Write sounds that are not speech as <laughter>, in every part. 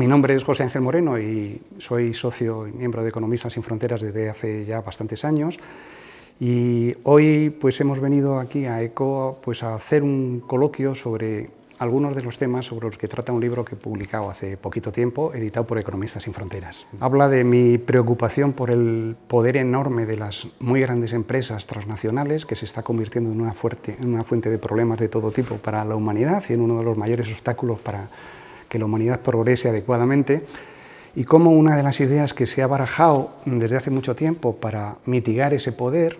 Mi nombre es José Ángel Moreno y soy socio y miembro de Economistas sin Fronteras desde hace ya bastantes años. Y hoy pues hemos venido aquí a ECO pues, a hacer un coloquio sobre algunos de los temas sobre los que trata un libro que he publicado hace poquito tiempo, editado por Economistas sin Fronteras. Habla de mi preocupación por el poder enorme de las muy grandes empresas transnacionales que se está convirtiendo en una, fuerte, en una fuente de problemas de todo tipo para la humanidad y en uno de los mayores obstáculos para que la humanidad progrese adecuadamente y cómo una de las ideas que se ha barajado desde hace mucho tiempo para mitigar ese poder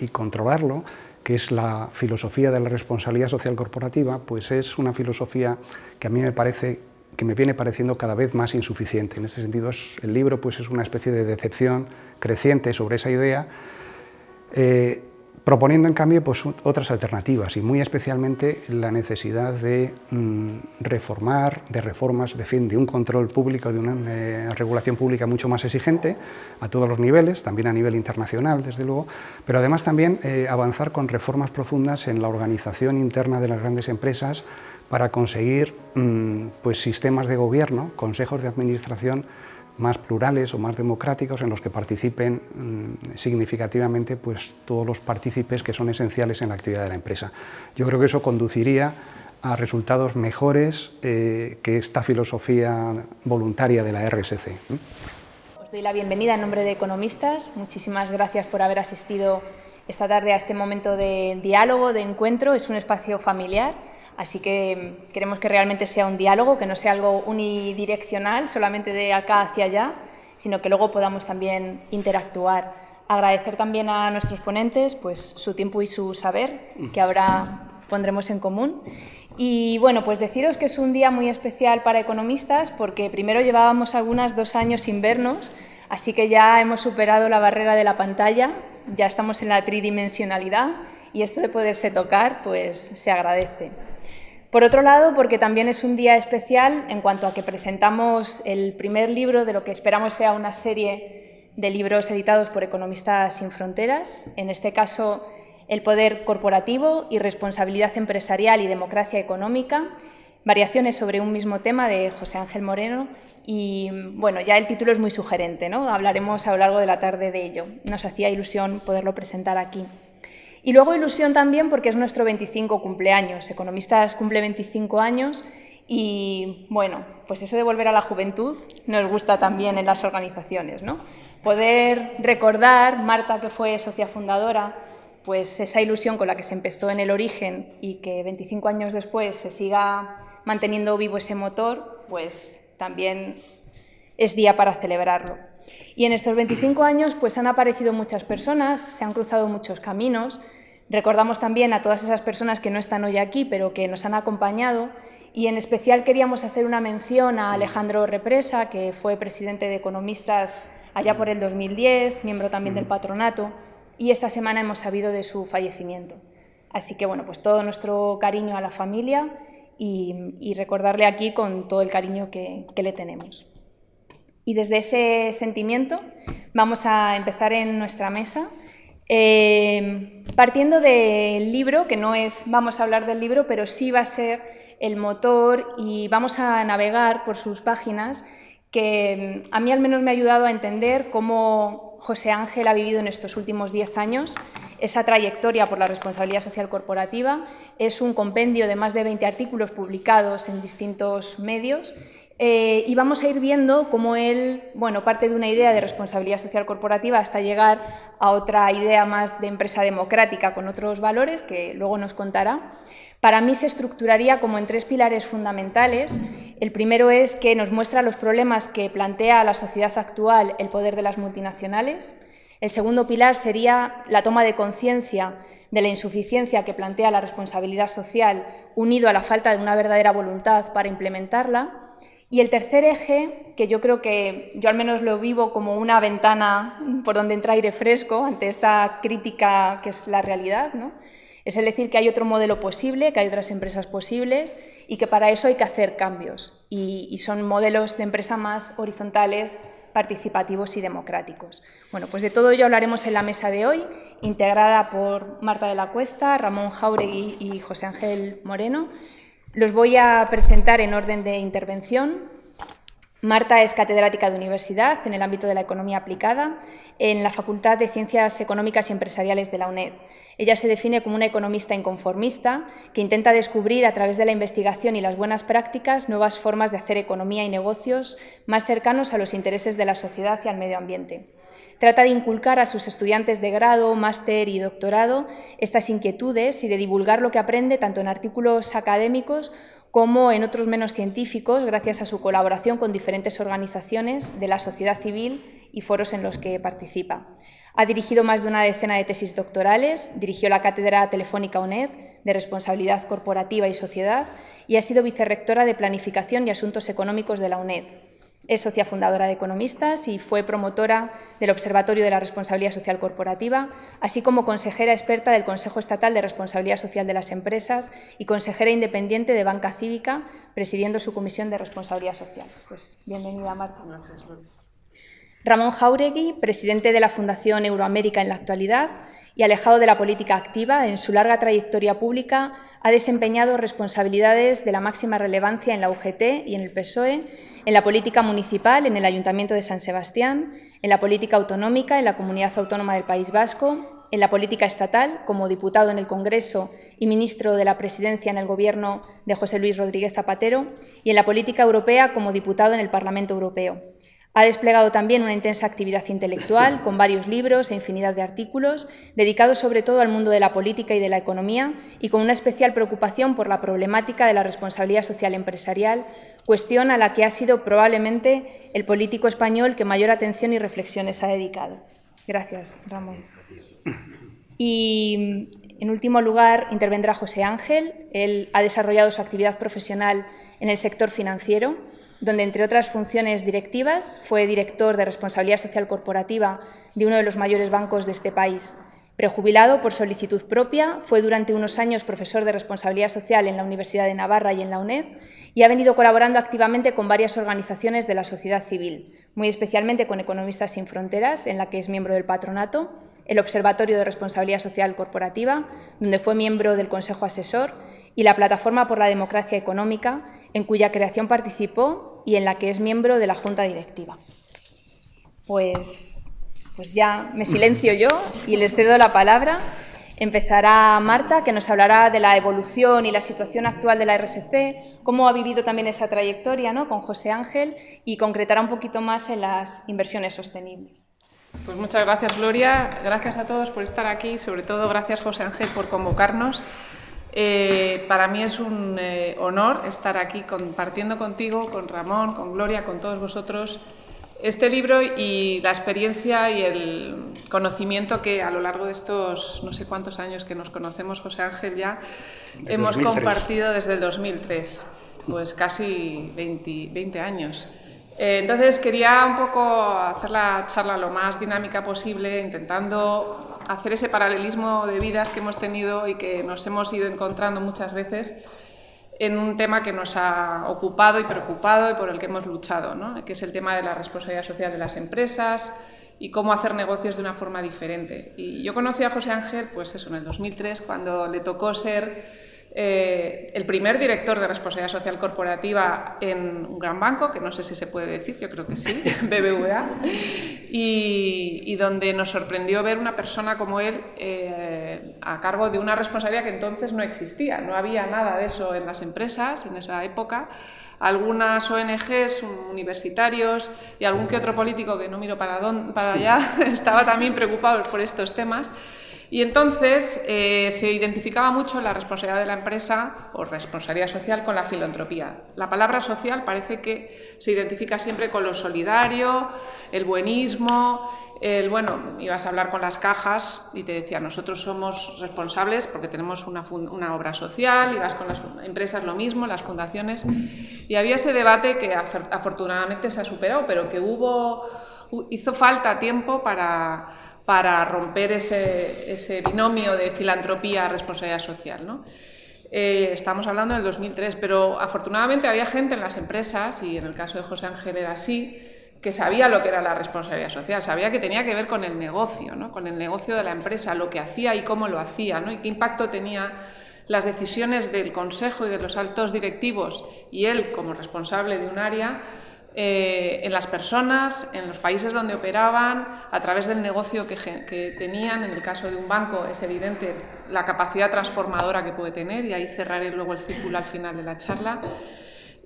y controlarlo, que es la filosofía de la responsabilidad social corporativa, pues es una filosofía que a mí me parece que me viene pareciendo cada vez más insuficiente. En ese sentido, el libro pues, es una especie de decepción creciente sobre esa idea, eh, proponiendo en cambio pues, otras alternativas y muy especialmente la necesidad de mm, reformar, de reformas, de, fin, de un control público, de una eh, regulación pública mucho más exigente a todos los niveles, también a nivel internacional desde luego, pero además también eh, avanzar con reformas profundas en la organización interna de las grandes empresas para conseguir mm, pues, sistemas de gobierno, consejos de administración más plurales o más democráticos en los que participen mm, significativamente pues, todos los partícipes que son esenciales en la actividad de la empresa. Yo creo que eso conduciría a resultados mejores eh, que esta filosofía voluntaria de la RSC. Os doy la bienvenida en nombre de Economistas. Muchísimas gracias por haber asistido esta tarde a este momento de diálogo, de encuentro. Es un espacio familiar Así que queremos que realmente sea un diálogo, que no sea algo unidireccional, solamente de acá hacia allá, sino que luego podamos también interactuar. Agradecer también a nuestros ponentes pues, su tiempo y su saber, que ahora pondremos en común. Y bueno, pues deciros que es un día muy especial para economistas porque primero llevábamos algunas dos años sin vernos, así que ya hemos superado la barrera de la pantalla, ya estamos en la tridimensionalidad y esto de poderse tocar pues se agradece. Por otro lado, porque también es un día especial en cuanto a que presentamos el primer libro de lo que esperamos sea una serie de libros editados por Economistas sin Fronteras, en este caso El poder corporativo y responsabilidad empresarial y democracia económica, variaciones sobre un mismo tema de José Ángel Moreno y bueno, ya el título es muy sugerente, ¿no? hablaremos a lo largo de la tarde de ello. Nos hacía ilusión poderlo presentar aquí. Y luego ilusión también porque es nuestro 25 cumpleaños. Economistas cumple 25 años y bueno, pues eso de volver a la juventud nos gusta también en las organizaciones, ¿no? Poder recordar, Marta que fue socia fundadora, pues esa ilusión con la que se empezó en el origen y que 25 años después se siga manteniendo vivo ese motor, pues también es día para celebrarlo. Y en estos 25 años pues han aparecido muchas personas, se han cruzado muchos caminos, Recordamos también a todas esas personas que no están hoy aquí, pero que nos han acompañado, y en especial queríamos hacer una mención a Alejandro Represa, que fue presidente de Economistas allá por el 2010, miembro también del patronato, y esta semana hemos sabido de su fallecimiento. Así que, bueno, pues todo nuestro cariño a la familia y, recordarle aquí con todo el cariño que le tenemos. Y desde ese sentimiento vamos a empezar en nuestra mesa eh, partiendo del libro, que no es, vamos a hablar del libro, pero sí va a ser el motor y vamos a navegar por sus páginas, que mm, a mí al menos me ha ayudado a entender cómo José Ángel ha vivido en estos últimos diez años esa trayectoria por la responsabilidad social corporativa. Es un compendio de más de 20 artículos publicados en distintos medios eh, y vamos a ir viendo cómo él, bueno, parte de una idea de responsabilidad social corporativa hasta llegar a otra idea más de empresa democrática con otros valores, que luego nos contará. Para mí se estructuraría como en tres pilares fundamentales. El primero es que nos muestra los problemas que plantea a la sociedad actual el poder de las multinacionales. El segundo pilar sería la toma de conciencia de la insuficiencia que plantea la responsabilidad social unido a la falta de una verdadera voluntad para implementarla. Y el tercer eje, que yo creo que yo al menos lo vivo como una ventana por donde entra aire fresco ante esta crítica que es la realidad, ¿no? es el decir que hay otro modelo posible, que hay otras empresas posibles y que para eso hay que hacer cambios. Y, y son modelos de empresa más horizontales, participativos y democráticos. Bueno, pues de todo ello hablaremos en la mesa de hoy, integrada por Marta de la Cuesta, Ramón Jauregui y José Ángel Moreno. Los voy a presentar en orden de intervención. Marta es catedrática de universidad en el ámbito de la economía aplicada en la Facultad de Ciencias Económicas y Empresariales de la UNED. Ella se define como una economista inconformista que intenta descubrir a través de la investigación y las buenas prácticas nuevas formas de hacer economía y negocios más cercanos a los intereses de la sociedad y al medio ambiente. Trata de inculcar a sus estudiantes de grado, máster y doctorado estas inquietudes y de divulgar lo que aprende tanto en artículos académicos como en otros menos científicos, gracias a su colaboración con diferentes organizaciones de la sociedad civil y foros en los que participa. Ha dirigido más de una decena de tesis doctorales, dirigió la Cátedra Telefónica UNED de Responsabilidad Corporativa y Sociedad y ha sido vicerrectora de Planificación y Asuntos Económicos de la UNED. Es socia fundadora de Economistas y fue promotora del Observatorio de la Responsabilidad Social Corporativa, así como consejera experta del Consejo Estatal de Responsabilidad Social de las Empresas y consejera independiente de Banca Cívica, presidiendo su Comisión de Responsabilidad Social. Pues bienvenida, Marta. Ramón Jauregui, presidente de la Fundación Euroamérica en la actualidad y alejado de la política activa, en su larga trayectoria pública ha desempeñado responsabilidades de la máxima relevancia en la UGT y en el PSOE en la política municipal en el Ayuntamiento de San Sebastián, en la política autonómica en la Comunidad Autónoma del País Vasco, en la política estatal como diputado en el Congreso y ministro de la Presidencia en el Gobierno de José Luis Rodríguez Zapatero y en la política europea como diputado en el Parlamento Europeo. Ha desplegado también una intensa actividad intelectual con varios libros e infinidad de artículos dedicados sobre todo al mundo de la política y de la economía y con una especial preocupación por la problemática de la responsabilidad social empresarial, cuestión a la que ha sido probablemente el político español que mayor atención y reflexiones ha dedicado. Gracias, Ramón. Y, en último lugar, intervendrá José Ángel. Él ha desarrollado su actividad profesional en el sector financiero, donde, entre otras funciones directivas, fue director de responsabilidad social corporativa de uno de los mayores bancos de este país. Prejubilado por solicitud propia, fue durante unos años profesor de responsabilidad social en la Universidad de Navarra y en la UNED y ha venido colaborando activamente con varias organizaciones de la sociedad civil, muy especialmente con Economistas sin Fronteras, en la que es miembro del patronato, el Observatorio de Responsabilidad Social Corporativa, donde fue miembro del Consejo Asesor, y la Plataforma por la Democracia Económica, en cuya creación participó y en la que es miembro de la Junta Directiva. Pues pues ya me silencio yo y les cedo la palabra. Empezará Marta, que nos hablará de la evolución y la situación actual de la RSC, cómo ha vivido también esa trayectoria ¿no? con José Ángel y concretará un poquito más en las inversiones sostenibles. Pues muchas gracias, Gloria. Gracias a todos por estar aquí, sobre todo gracias, José Ángel, por convocarnos. Eh, para mí es un eh, honor estar aquí compartiendo contigo, con Ramón, con Gloria, con todos vosotros este libro y la experiencia y el conocimiento que a lo largo de estos no sé cuántos años que nos conocemos, José Ángel, ya hemos compartido desde el 2003, pues casi 20, años. Eh, entonces quería un poco hacer la charla lo más dinámica posible, intentando hacer ese paralelismo de vidas que hemos tenido y que nos hemos ido encontrando muchas veces en un tema que nos ha ocupado y preocupado y por el que hemos luchado, ¿no? que es el tema de la responsabilidad social de las empresas y cómo hacer negocios de una forma diferente. Y yo conocí a José Ángel, pues eso, en el 2003, cuando le tocó ser eh, el primer director de responsabilidad social corporativa en un gran banco, que no sé si se puede decir, yo creo que sí, <laughs> <laughs> BBVA, y, donde nos sorprendió ver una persona como él eh, a cargo de una responsabilidad que entonces no existía, no había nada de eso en las empresas en esa época. Algunas ONGs, universitarios y algún que otro político que no miro para, para allá <laughs> estaba también preocupado por estos temas. Y entonces eh, se identificaba mucho la responsabilidad de la empresa o responsabilidad social con la filantropía. La palabra social parece que se identifica siempre con lo solidario, el buenismo, el, bueno, ibas a hablar con las cajas y te decía, nosotros somos responsables porque tenemos una, obra social, ibas con las empresas lo mismo, las fundaciones, y había ese debate que afortunadamente se ha superado, pero que hubo, hizo falta tiempo para para romper ese, binomio de filantropía-responsabilidad social. ¿no? Eh, estamos hablando del 2003, pero afortunadamente había gente en las empresas, y en el caso de José Ángel era así, que sabía lo que era la responsabilidad social, sabía que tenía que ver con el negocio, ¿no? con el negocio de la empresa, lo que hacía y cómo lo hacía, ¿no? y qué impacto tenía las decisiones del consejo y de los altos directivos y él como responsable de un área eh, en las personas, en los países donde operaban, a través del negocio que, tenían. En el caso de un banco es evidente la capacidad transformadora que puede tener y ahí cerraré luego el círculo al final de la charla.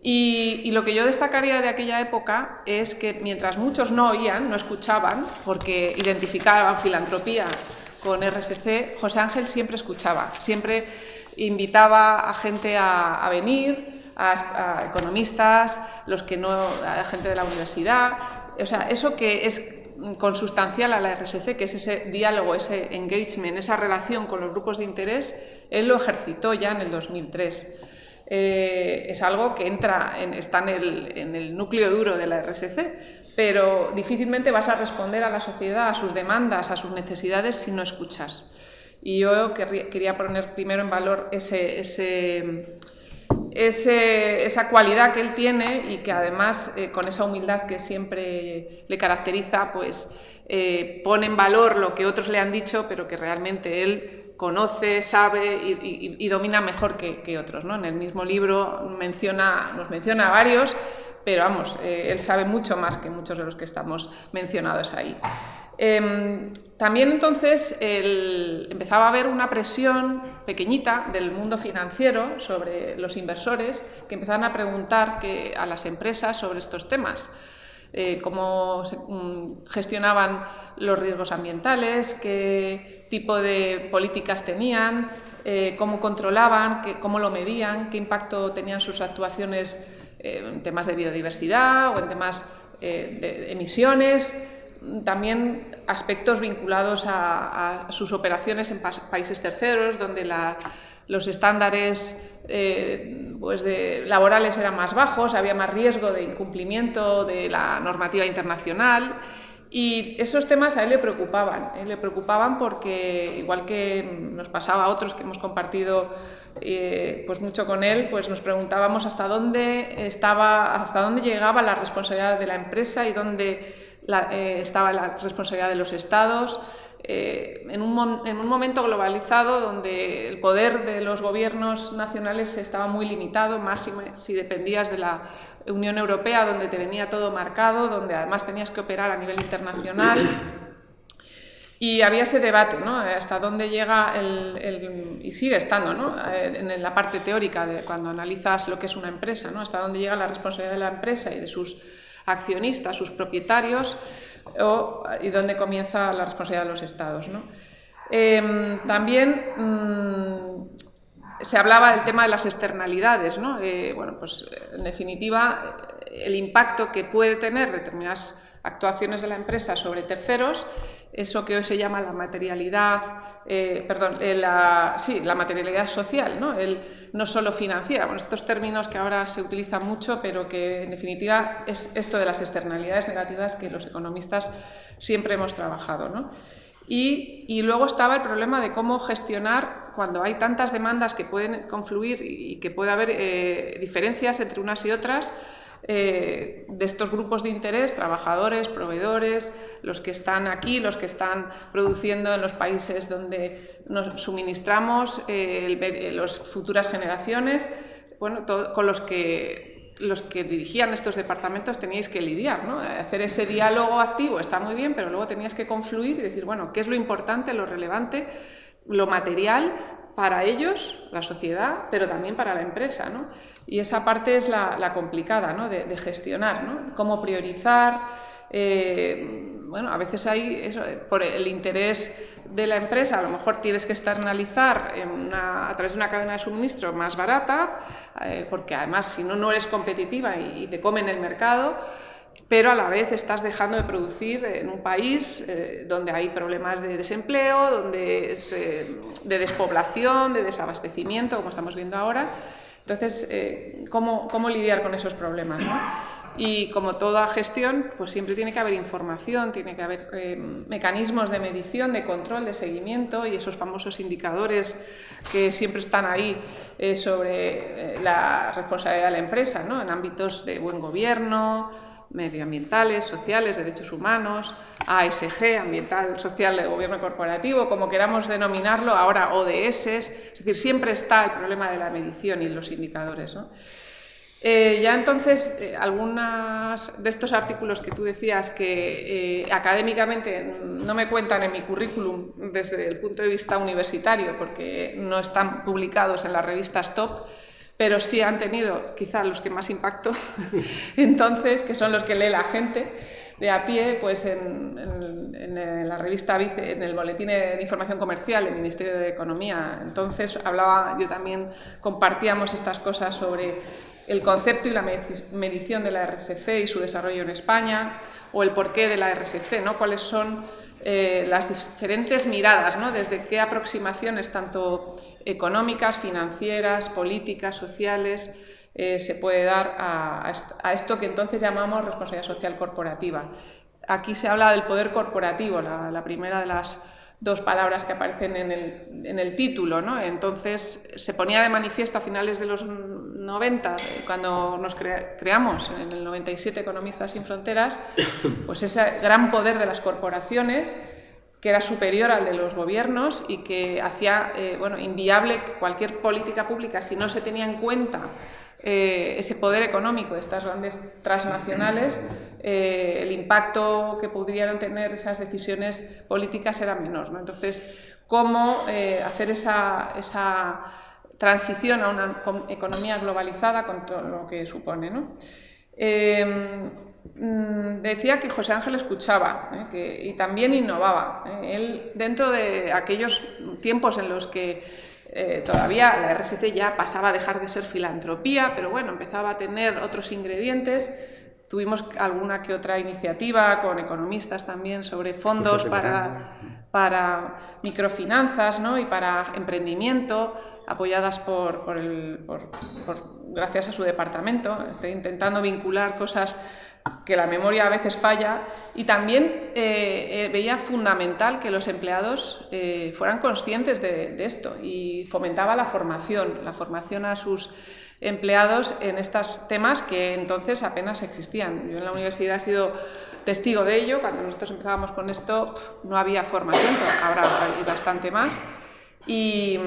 Y, y, lo que yo destacaría de aquella época es que mientras muchos no oían, no escuchaban, porque identificaban filantropía con RSC, José Ángel siempre escuchaba, siempre invitaba a gente a, venir, a, economistas, los que no, a la gente de la universidad, o sea, eso que es consustancial a la RSC, que es ese diálogo, ese engagement, esa relación con los grupos de interés, él lo ejercitó ya en el 2003. Eh, es algo que entra en, está en el, en el núcleo duro de la RSC, pero difícilmente vas a responder a la sociedad, a sus demandas, a sus necesidades si no escuchas. Y yo quería poner primero en valor ese, esa cualidad que él tiene y que además eh, con esa humildad que siempre le caracteriza, pues eh, pone en valor lo que otros le han dicho, pero que realmente él conoce, sabe y, domina mejor que, otros. ¿no? En el mismo libro menciona, nos menciona varios pero vamos, eh, él sabe mucho más que muchos de los que estamos mencionados ahí. Em, también entonces empezaba a haber una presión pequeñita del mundo financiero sobre los inversores que empezaban a preguntar a las empresas sobre estos temas. Eh, cómo mm, gestionaban los riesgos ambientales, qué tipo de políticas tenían, eh, cómo controlaban, cómo lo medían, qué impacto tenían sus actuaciones eh, en temas de biodiversidad o en temas de emisiones, también aspectos vinculados a, sus operaciones en países terceros, donde los estándares eh, pues laborales eran más bajos, había más riesgo de incumplimiento de la normativa internacional. Y esos temas a él le preocupaban, le preocupaban porque, igual que nos pasaba a otros que hemos compartido eh, pues mucho con él, pues nos preguntábamos hasta dónde estaba, hasta dónde llegaba la responsabilidad de la empresa y dónde eh, estaba la responsabilidad de los estados. Eh, en, un, en, un, momento globalizado donde el poder de los gobiernos nacionales estaba muy limitado, más si dependías de la Unión Europea, donde te venía todo marcado, donde además tenías que operar a nivel internacional. Y había ese debate, ¿no? Hasta dónde llega el, y sigue estando, ¿no? Eh, en la parte teórica de cuando analizas lo que es una empresa, ¿no? Hasta dónde llega la responsabilidad de la empresa y de sus accionistas, sus propietarios, y dónde comienza la responsabilidad de los estados, ¿no? Em, también mm, se hablaba del tema de las externalidades, ¿no? Eh, bueno, pues en definitiva, el impacto que puede tener determinadas actuaciones de la empresa sobre terceros, eso que hoy se llama la materialidad, eh, perdón, eh, la, sí, la materialidad social, ¿no? El, no solo financiera, bueno, estos términos que ahora se utilizan mucho, pero que en definitiva es esto de las externalidades negativas que los economistas siempre hemos trabajado. ¿no? Y, y, luego estaba el problema de cómo gestionar cuando hay tantas demandas que pueden confluir y que puede haber eh, diferencias entre unas y otras, eh, de estos grupos de interés, trabajadores, proveedores, los que están aquí, los que están produciendo en los países donde nos suministramos, eh, las futuras generaciones, bueno, con los que los que dirigían estos departamentos teníais que lidiar, ¿no? Hacer ese diálogo activo está muy bien, pero luego tenías que confluir y decir, bueno, ¿qué es lo importante, lo relevante, lo material para ellos, la sociedad, pero también para la empresa. ¿no? Y esa parte es la, complicada ¿no? de, gestionar, ¿no? cómo priorizar. Eh, bueno, a veces hay, eso, por el interés de la empresa, a lo mejor tienes que externalizar a través de una cadena de suministro más barata, eh, porque además si no, no eres competitiva y, y te comen el mercado pero a la vez estás dejando de producir en un país eh, donde hay problemas de desempleo, donde es, eh, de despoblación, de desabastecimiento, como estamos viendo ahora. Entonces, eh, ¿cómo, ¿cómo, lidiar con esos problemas? Y como toda gestión, pues siempre tiene que haber información, tiene que haber mecanismos de medición, de control, de seguimiento y esos famosos indicadores que siempre están ahí sobre la responsabilidad de la empresa, ¿no? en ámbitos de buen gobierno, medioambientales, sociales, derechos humanos, ASG, ambiental, social, de gobierno corporativo, como queramos denominarlo, ahora ODS, es decir, siempre está el problema de la medición y los indicadores. Eh, ya entonces, eh, algunos de estos artículos que tú decías que eh, académicamente no me cuentan en mi currículum desde el punto de vista universitario, porque no están publicados en las revistas top, pero sí han tenido quizá los que más impacto, <laughs> entonces, que son los que lee la gente de a pie, pues en, la revista Vice, en el Boletín de Información Comercial del Ministerio de Economía. Entonces hablaba, yo también compartíamos estas cosas sobre el concepto y la medición de la RSC y su desarrollo en España, o el porqué de la RSC, ¿no? cuáles son eh, las diferentes miradas, ¿no? desde qué aproximaciones, tanto económicas, financieras, políticas, sociales, eh, se puede dar a, esto que entonces llamamos responsabilidad social corporativa. Aquí se habla del poder corporativo, la, primera de las dos palabras que aparecen en el, título. ¿no? Entonces se ponía de manifiesto a finales de los 90, cuando nos creamos en el 97 Economistas sin Fronteras, pues ese gran poder de las corporaciones que era superior al de los gobiernos y que hacía eh, bueno, inviable cualquier política pública si no se tenía en cuenta eh, ese poder económico de estas grandes transnacionales, eh, el impacto que podrían tener esas decisiones políticas era menor. ¿no? Entonces, ¿cómo hacer esa, esa, transición a una economía globalizada con todo lo que supone? ¿no? Mm, decía que José Ángel escuchaba y también innovaba. Él, dentro de aquellos tiempos en los que eh, todavía la RSC ya pasaba a dejar de ser filantropía, pero bueno, empezaba a tener otros ingredientes. Tuvimos alguna que otra iniciativa con economistas también sobre fondos para, para microfinanzas ¿no? y para emprendimiento, apoyadas por, por, el, por, gracias a su departamento. Estoy intentando vincular cosas que la memoria a veces falla, y también eh, eh, veía fundamental que los empleados eh, fueran conscientes de, esto y fomentaba la formación, la formación a sus empleados en estos temas que entonces apenas existían. Yo en la universidad he sido testigo de ello, cuando nosotros empezábamos con esto no había formación, ahora hay bastante más. Y,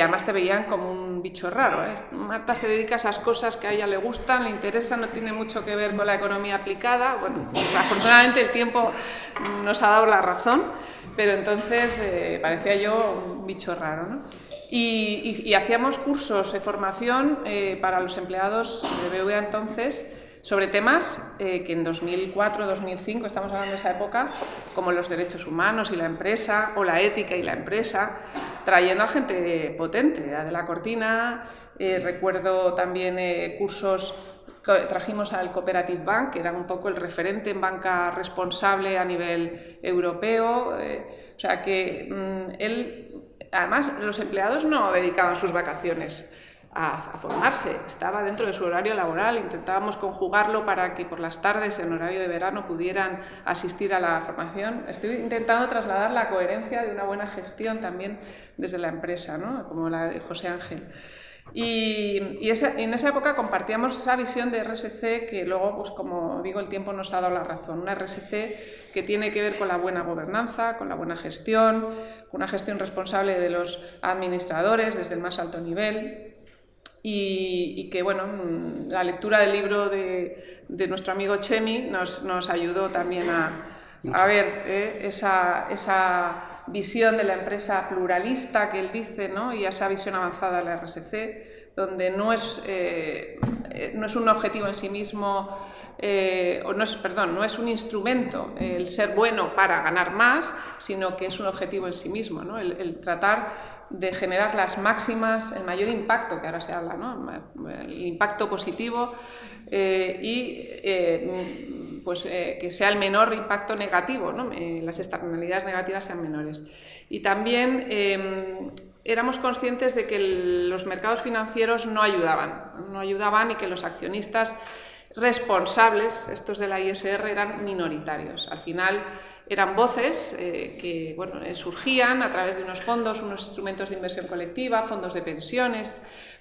además te veían como un bicho raro. ¿eh? Marta se dedica a esas cosas que a ella le gustan, le interesan, no tiene mucho que ver con la economía aplicada. Bueno, afortunadamente el tiempo nos ha dado la razón, pero entonces eh, parecía yo un bicho raro. ¿no? Y, hacíamos cursos de formación eh, para los empleados de BVA entonces sobre temas eh, que en 2004-2005, estamos hablando de esa época, como los derechos humanos y la empresa, o la ética y la empresa, trayendo a gente potente, De la Cortina, eh, recuerdo también eh, cursos trajimos al Cooperative Bank, que era un poco el referente en banca responsable a nivel europeo, o sea que mm, él, además los empleados no dedicaban sus vacaciones a, formarse, estaba dentro de su horario laboral, intentábamos conjugarlo para que por las tardes en horario de verano pudieran asistir a la formación. Estoy intentando trasladar la coherencia de una buena gestión también desde la empresa, ¿no? como la de José Ángel. Y, en esa época compartíamos esa visión de RSC que luego, pues como digo, el tiempo nos ha dado la razón. Una RSC que tiene que ver con la buena gobernanza, con la buena gestión, con una gestión responsable de los administradores desde el más alto nivel, y, que bueno, mm, la lectura del libro de, de nuestro amigo Chemi nos, nos ayudó también a, a ver eh, esa, esa, visión de la empresa pluralista que él dice ¿no? y esa visión avanzada de la RSC, donde no es, eh, eh, no es un objetivo en sí mismo, o no es, perdón, no es un instrumento el ser bueno para ganar más, sino que es un objetivo en sí mismo, ¿no? el, el tratar de generar las máximas, el mayor impacto, que ahora se habla, ¿no? el impacto positivo eh, y eh, pues, eh, que sea el menor impacto negativo, ¿no? las externalidades negativas sean menores. Y también em, éramos conscientes de que los mercados financieros no ayudaban, no ayudaban y que los accionistas responsables, estos de la ISR, eran minoritarios. Al final, eran voces eh, que bueno, eh, surgían a través de unos fondos, unos instrumentos de inversión colectiva, fondos de pensiones,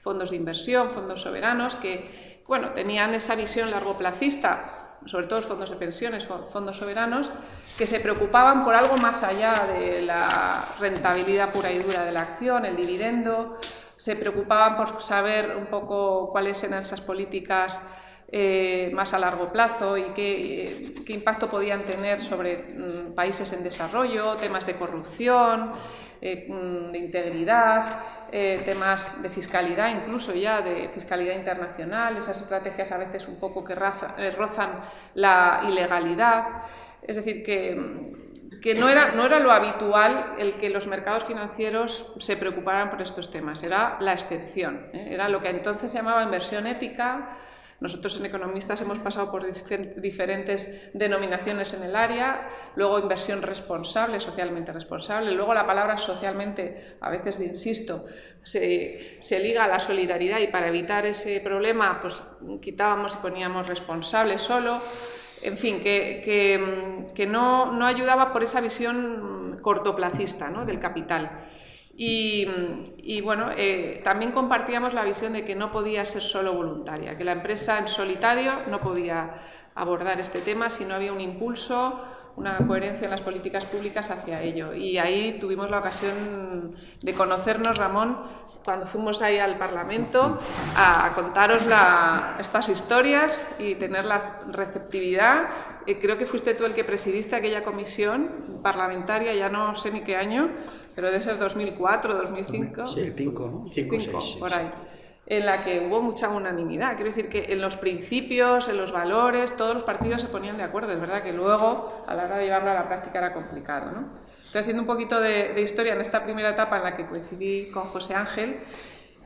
fondos de inversión, fondos soberanos, que bueno, tenían esa visión largoplacista, sobre todo fondos de pensiones, fondos soberanos, que se preocupaban por algo más allá de la rentabilidad pura y dura de la acción, el dividendo, se preocupaban por saber un poco cuáles eran esas políticas eh, más a largo plazo y qué, impacto podían tener sobre mm, países en desarrollo, temas de corrupción, eh, mm, de integridad, eh, temas de fiscalidad, incluso ya de fiscalidad internacional, esas estrategias a veces un poco que rozan la ilegalidad. Es decir, que, que no, era, no era lo habitual el que los mercados financieros se preocuparan por estos temas, era la excepción, era lo que entonces se llamaba inversión ética, nosotros en Economistas hemos pasado por diferentes denominaciones en el área, luego inversión responsable, socialmente responsable, luego la palabra socialmente, a veces insisto, se, liga a la solidaridad y para evitar ese problema pues quitábamos y poníamos responsable solo, en fin, que, no, no, ayudaba por esa visión cortoplacista ¿no? del capital. Y, bueno, eh, también compartíamos la visión de que no podía ser solo voluntaria, que la empresa en solitario no podía abordar este tema si no había un impulso, una coherencia en las políticas públicas hacia ello. Y ahí tuvimos la ocasión de conocernos, Ramón, cuando fuimos ahí al Parlamento a contaros estas historias y tener la receptividad. Eh, creo que fuiste tú el que presidiste aquella comisión parlamentaria, ya no sé ni qué año, pero debe ser 2004, 2005. Sí, 5, ¿no? 5, por ahí en la que hubo mucha unanimidad. Quiero decir que en los principios, en los valores, todos los partidos se ponían de acuerdo. Es verdad que luego, a la hora de llevarlo a la práctica, era complicado. ¿no? Estoy haciendo un poquito de, historia en esta primera etapa en la que coincidí con José Ángel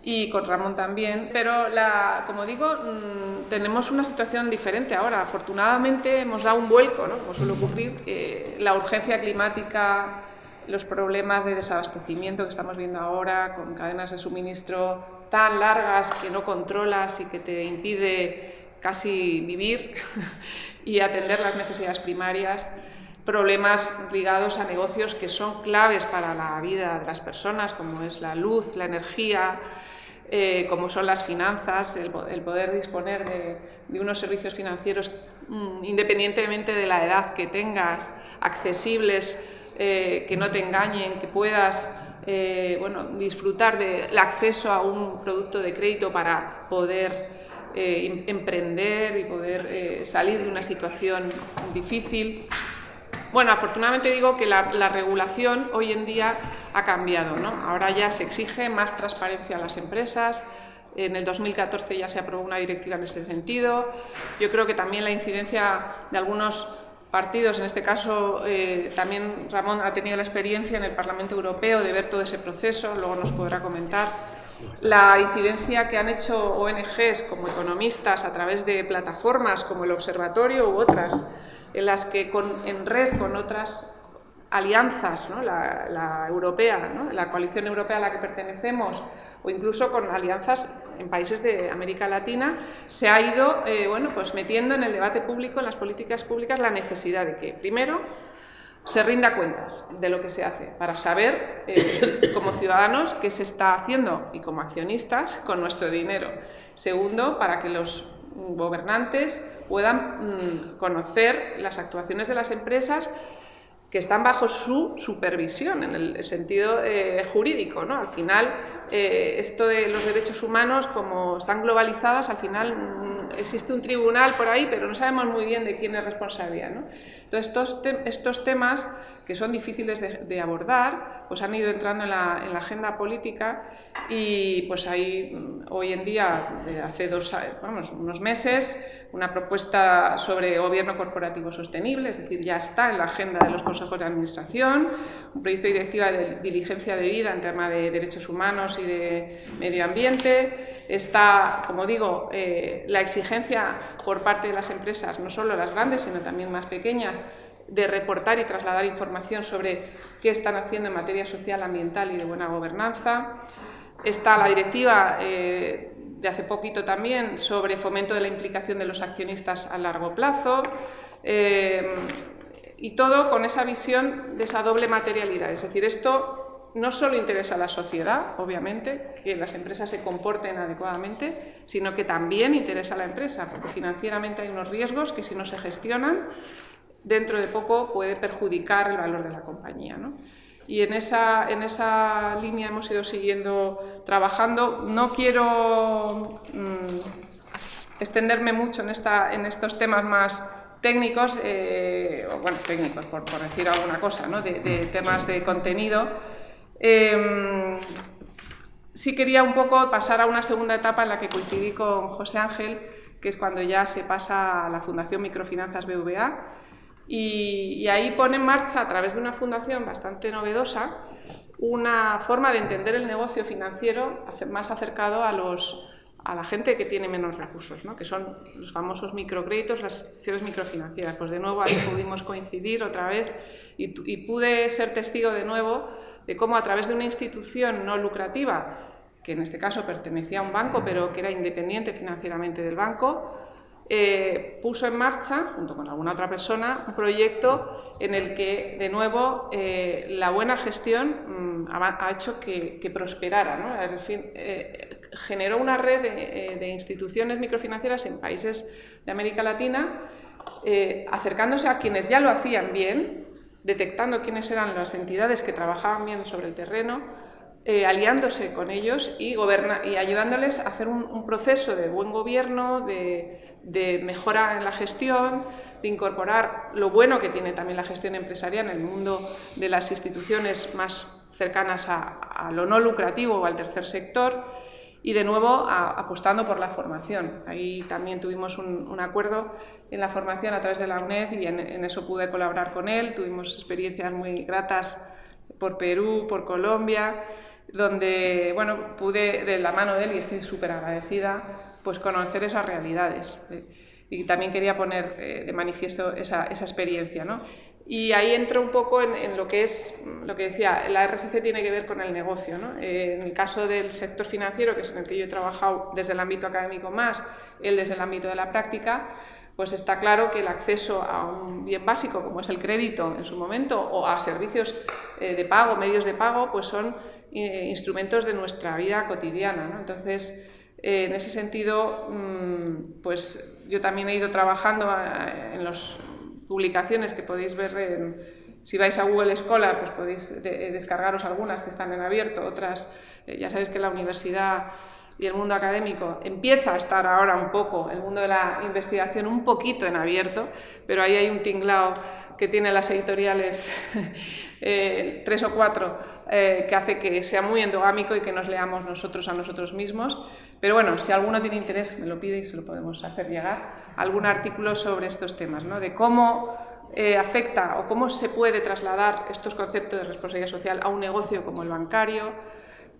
y con Ramón también, pero la, como digo, mm, tenemos una situación diferente ahora. Afortunadamente hemos dado un vuelco, ¿no? como suele ocurrir, eh, la urgencia climática, los problemas de desabastecimiento que estamos viendo ahora, con cadenas de suministro tan largas que no controlas y que te impide casi vivir <laughs> y atender las necesidades primarias, problemas ligados a negocios que son claves para la vida de las personas, como es la luz, la energía, eh, como son las finanzas, el, poder disponer de, unos servicios financieros mm, independientemente de la edad que tengas, accesibles, eh, que no te engañen, que puedas eh, bueno, disfrutar del acceso a un producto de crédito para poder eh, em, emprender y poder eh, salir de una situación difícil. Bueno, afortunadamente digo que la, regulación hoy en día ha cambiado. ¿no? Ahora ya se exige más transparencia a las empresas, en el 2014 ya se aprobó una directiva en ese sentido. Yo creo que también la incidencia de algunos partidos, en este caso eh, también Ramón ha tenido la experiencia en el Parlamento Europeo de ver todo ese proceso, luego nos podrá comentar. La incidencia que han hecho ONGs como economistas a través de plataformas como el Observatorio u otras, en las que con, en red con otras alianzas, la, europea, la coalición europea a la que pertenecemos, o incluso con alianzas en países de América Latina, se ha ido eh, bueno, pues metiendo en el debate público, en las políticas públicas, la necesidad de que, primero, se rinda cuentas de lo que se hace, para saber, eh, como ciudadanos, qué se está haciendo y como accionistas con nuestro dinero. Segundo, para que los gobernantes puedan mm, conocer las actuaciones de las empresas que están bajo su supervisión en el sentido eh, jurídico. ¿no? Al final, eh, esto de los derechos humanos, como están globalizadas, al final mm, existe un tribunal por ahí, pero no sabemos muy bien de quién es responsabilidad. ¿no? Entonces, estos, estos temas que son difíciles de, abordar, pues han ido entrando en la, en la, agenda política y pues hay mm, hoy en día, hace dos, vamos, unos meses, una propuesta sobre gobierno corporativo sostenible, es decir, ya está en la agenda de los consejos de administración, un proyecto de directiva de diligencia de vida en tema de derechos humanos y de medio ambiente, está, como digo, eh, la exigencia por parte de las empresas, no solo las grandes, sino también más pequeñas, de reportar y trasladar información sobre qué están haciendo en materia social, ambiental y de buena gobernanza. Está la directiva eh, de hace poquito también sobre fomento de la implicación de los accionistas a largo plazo. Eh, y todo con esa visión de esa doble materialidad. Es decir, esto no solo interesa a la sociedad, obviamente, que las empresas se comporten adecuadamente, sino que también interesa a la empresa, porque financieramente hay unos riesgos que si no se gestionan dentro de poco puede perjudicar el valor de la compañía. Y en esa, en esa línea hemos ido siguiendo trabajando. No quiero mm, extenderme mucho en, esta, en estos temas más técnicos, eh, bueno, técnicos por, decir alguna cosa, ¿no? de, temas de contenido. Em, sí quería un poco pasar a una segunda etapa en la que coincidí con José Ángel, que es cuando ya se pasa a la Fundación Microfinanzas BVA, y, ahí pone en marcha, a través de una fundación bastante novedosa, una forma de entender el negocio financiero más acercado a, los, a la gente que tiene menos recursos, ¿no? que son los famosos microcréditos, las instituciones microfinancieras. Pues de nuevo ahí pudimos coincidir otra vez y, y pude ser testigo de nuevo de cómo a través de una institución no lucrativa, que en este caso pertenecía a un banco, pero que era independiente financieramente del banco, eh, puso en marcha, junto con alguna otra persona, un proyecto en el que, de nuevo, eh, la buena gestión mm, ha, hecho que, prosperara. Eh, generó una red de, instituciones microfinancieras en países de América Latina, acercándose a quienes ya lo hacían bien, detectando quiénes eran las entidades que trabajaban bien sobre el terreno, aliándose con ellos y, y ayudándoles a hacer un, proceso de buen gobierno, de, de mejora en la gestión, de incorporar lo bueno que tiene también la gestión empresarial en el mundo de las instituciones más cercanas a, lo no lucrativo o al tercer sector y de nuevo apostando por la formación. Ahí también tuvimos un, acuerdo en la formación a través de la UNED y en, eso pude colaborar con él. Tuvimos experiencias muy gratas por Perú, por Colombia, donde bueno, pude de la mano de él y estoy súper agradecida pues conocer esas realidades. Eh, y también quería poner eh, de manifiesto esa, experiencia. ¿no? Y ahí entro un poco en, lo que es, lo que decía, la RSC tiene que ver con el negocio. ¿no? Eh, en el caso del sector financiero, que es en el que yo he trabajado desde el ámbito académico más, él desde el ámbito de la práctica, pues está claro que el acceso a un bien básico como es el crédito en su momento o a servicios de pago, medios de pago, pues son instrumentos de nuestra vida cotidiana. ¿no? Entonces, eh, en ese sentido, mm, pues yo también he ido trabajando eh, en las publicaciones que podéis ver si vais a Google Scholar, pues podéis descargaros algunas que están en abierto, otras, eh, ya sabéis que la universidad y el mundo académico empieza a estar ahora un poco, el mundo de la investigación un poquito en abierto, pero ahí hay un tinglao que tiene las editoriales, <laughs> tres o cuatro, que hace que sea muy endogámico y que nos leamos nosotros a nosotros mismos. Pero bueno, si alguno tiene interés, me lo pide y se lo podemos hacer llegar, algún artículo sobre estos temas, ¿no? de cómo eh, afecta o cómo se puede trasladar estos conceptos de responsabilidad social a un negocio como el bancario,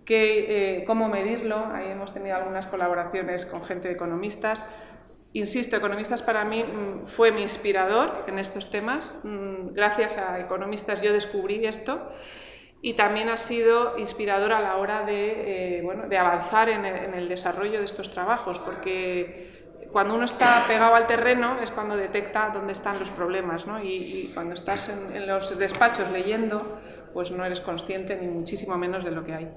que, eh, cómo medirlo. Ahí hemos tenido algunas colaboraciones con gente de economistas. Insisto, Economistas para mí mm, fue mi inspirador en estos temas. Mm, gracias a Economistas yo descubrí esto y también ha sido inspirador a la hora de, eh, bueno, de avanzar en el, desarrollo de estos trabajos, porque cuando uno está pegado al terreno es cuando detecta dónde están los problemas, ¿no? y, cuando estás en, los despachos leyendo, pues no eres consciente ni muchísimo menos de lo que hay.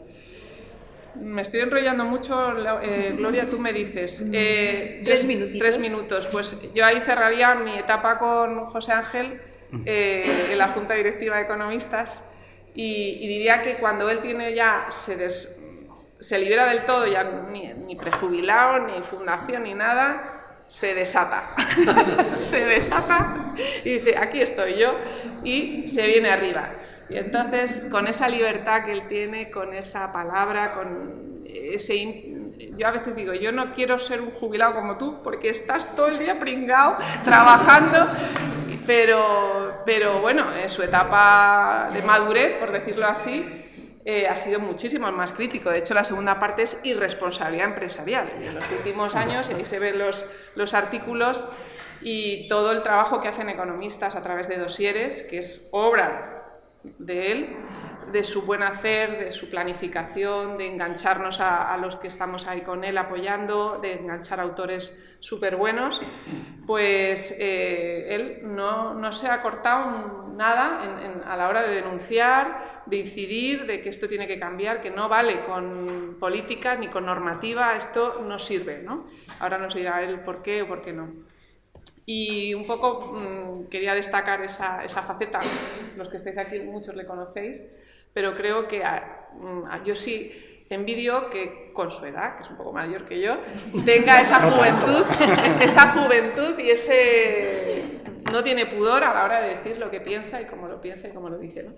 Me estoy enrollando mucho, eh, Gloria, tú me dices. Eh, tres minutos. Tres minutos. Pues yo ahí cerraría mi etapa con José Ángel en la Junta Directiva de Economistas y, diría que cuando él tiene ya, se, se libera del todo, ya ni, ni prejubilado, ni fundación, ni nada, se desata. <laughs> se desata y dice, aquí estoy yo, y se viene arriba. Y entonces, con esa libertad que él tiene, con esa palabra, con ese... Yo a veces digo, yo no quiero ser un jubilado como tú, porque estás todo el día pringado, trabajando, pero, pero bueno, en su etapa de madurez, por decirlo así, eh, ha sido muchísimo más crítico. De hecho, la segunda parte es irresponsabilidad empresarial. En los últimos años, y ahí se ven los, los artículos y todo el trabajo que hacen economistas a través de dosieres, que es obra de él, de su buen hacer, de su planificación, de engancharnos a, los que estamos ahí con él apoyando, de enganchar autores súper buenos, pues eh, él no, se ha cortado nada a la hora de denunciar, de incidir, de que esto tiene que cambiar, que no vale con política ni con normativa, esto no sirve. ¿no? Ahora nos dirá él por qué o por qué no. Y un poco mm, quería destacar esa, esa faceta, los que estáis aquí muchos le conocéis, pero creo que mm, yo sí envidio que con su edad, que es un poco mayor que yo, tenga esa <laughs> juventud, <laughs> esa juventud y ese no tiene pudor a la hora de decir lo que piensa y cómo lo piensa y cómo lo dice. ¿no?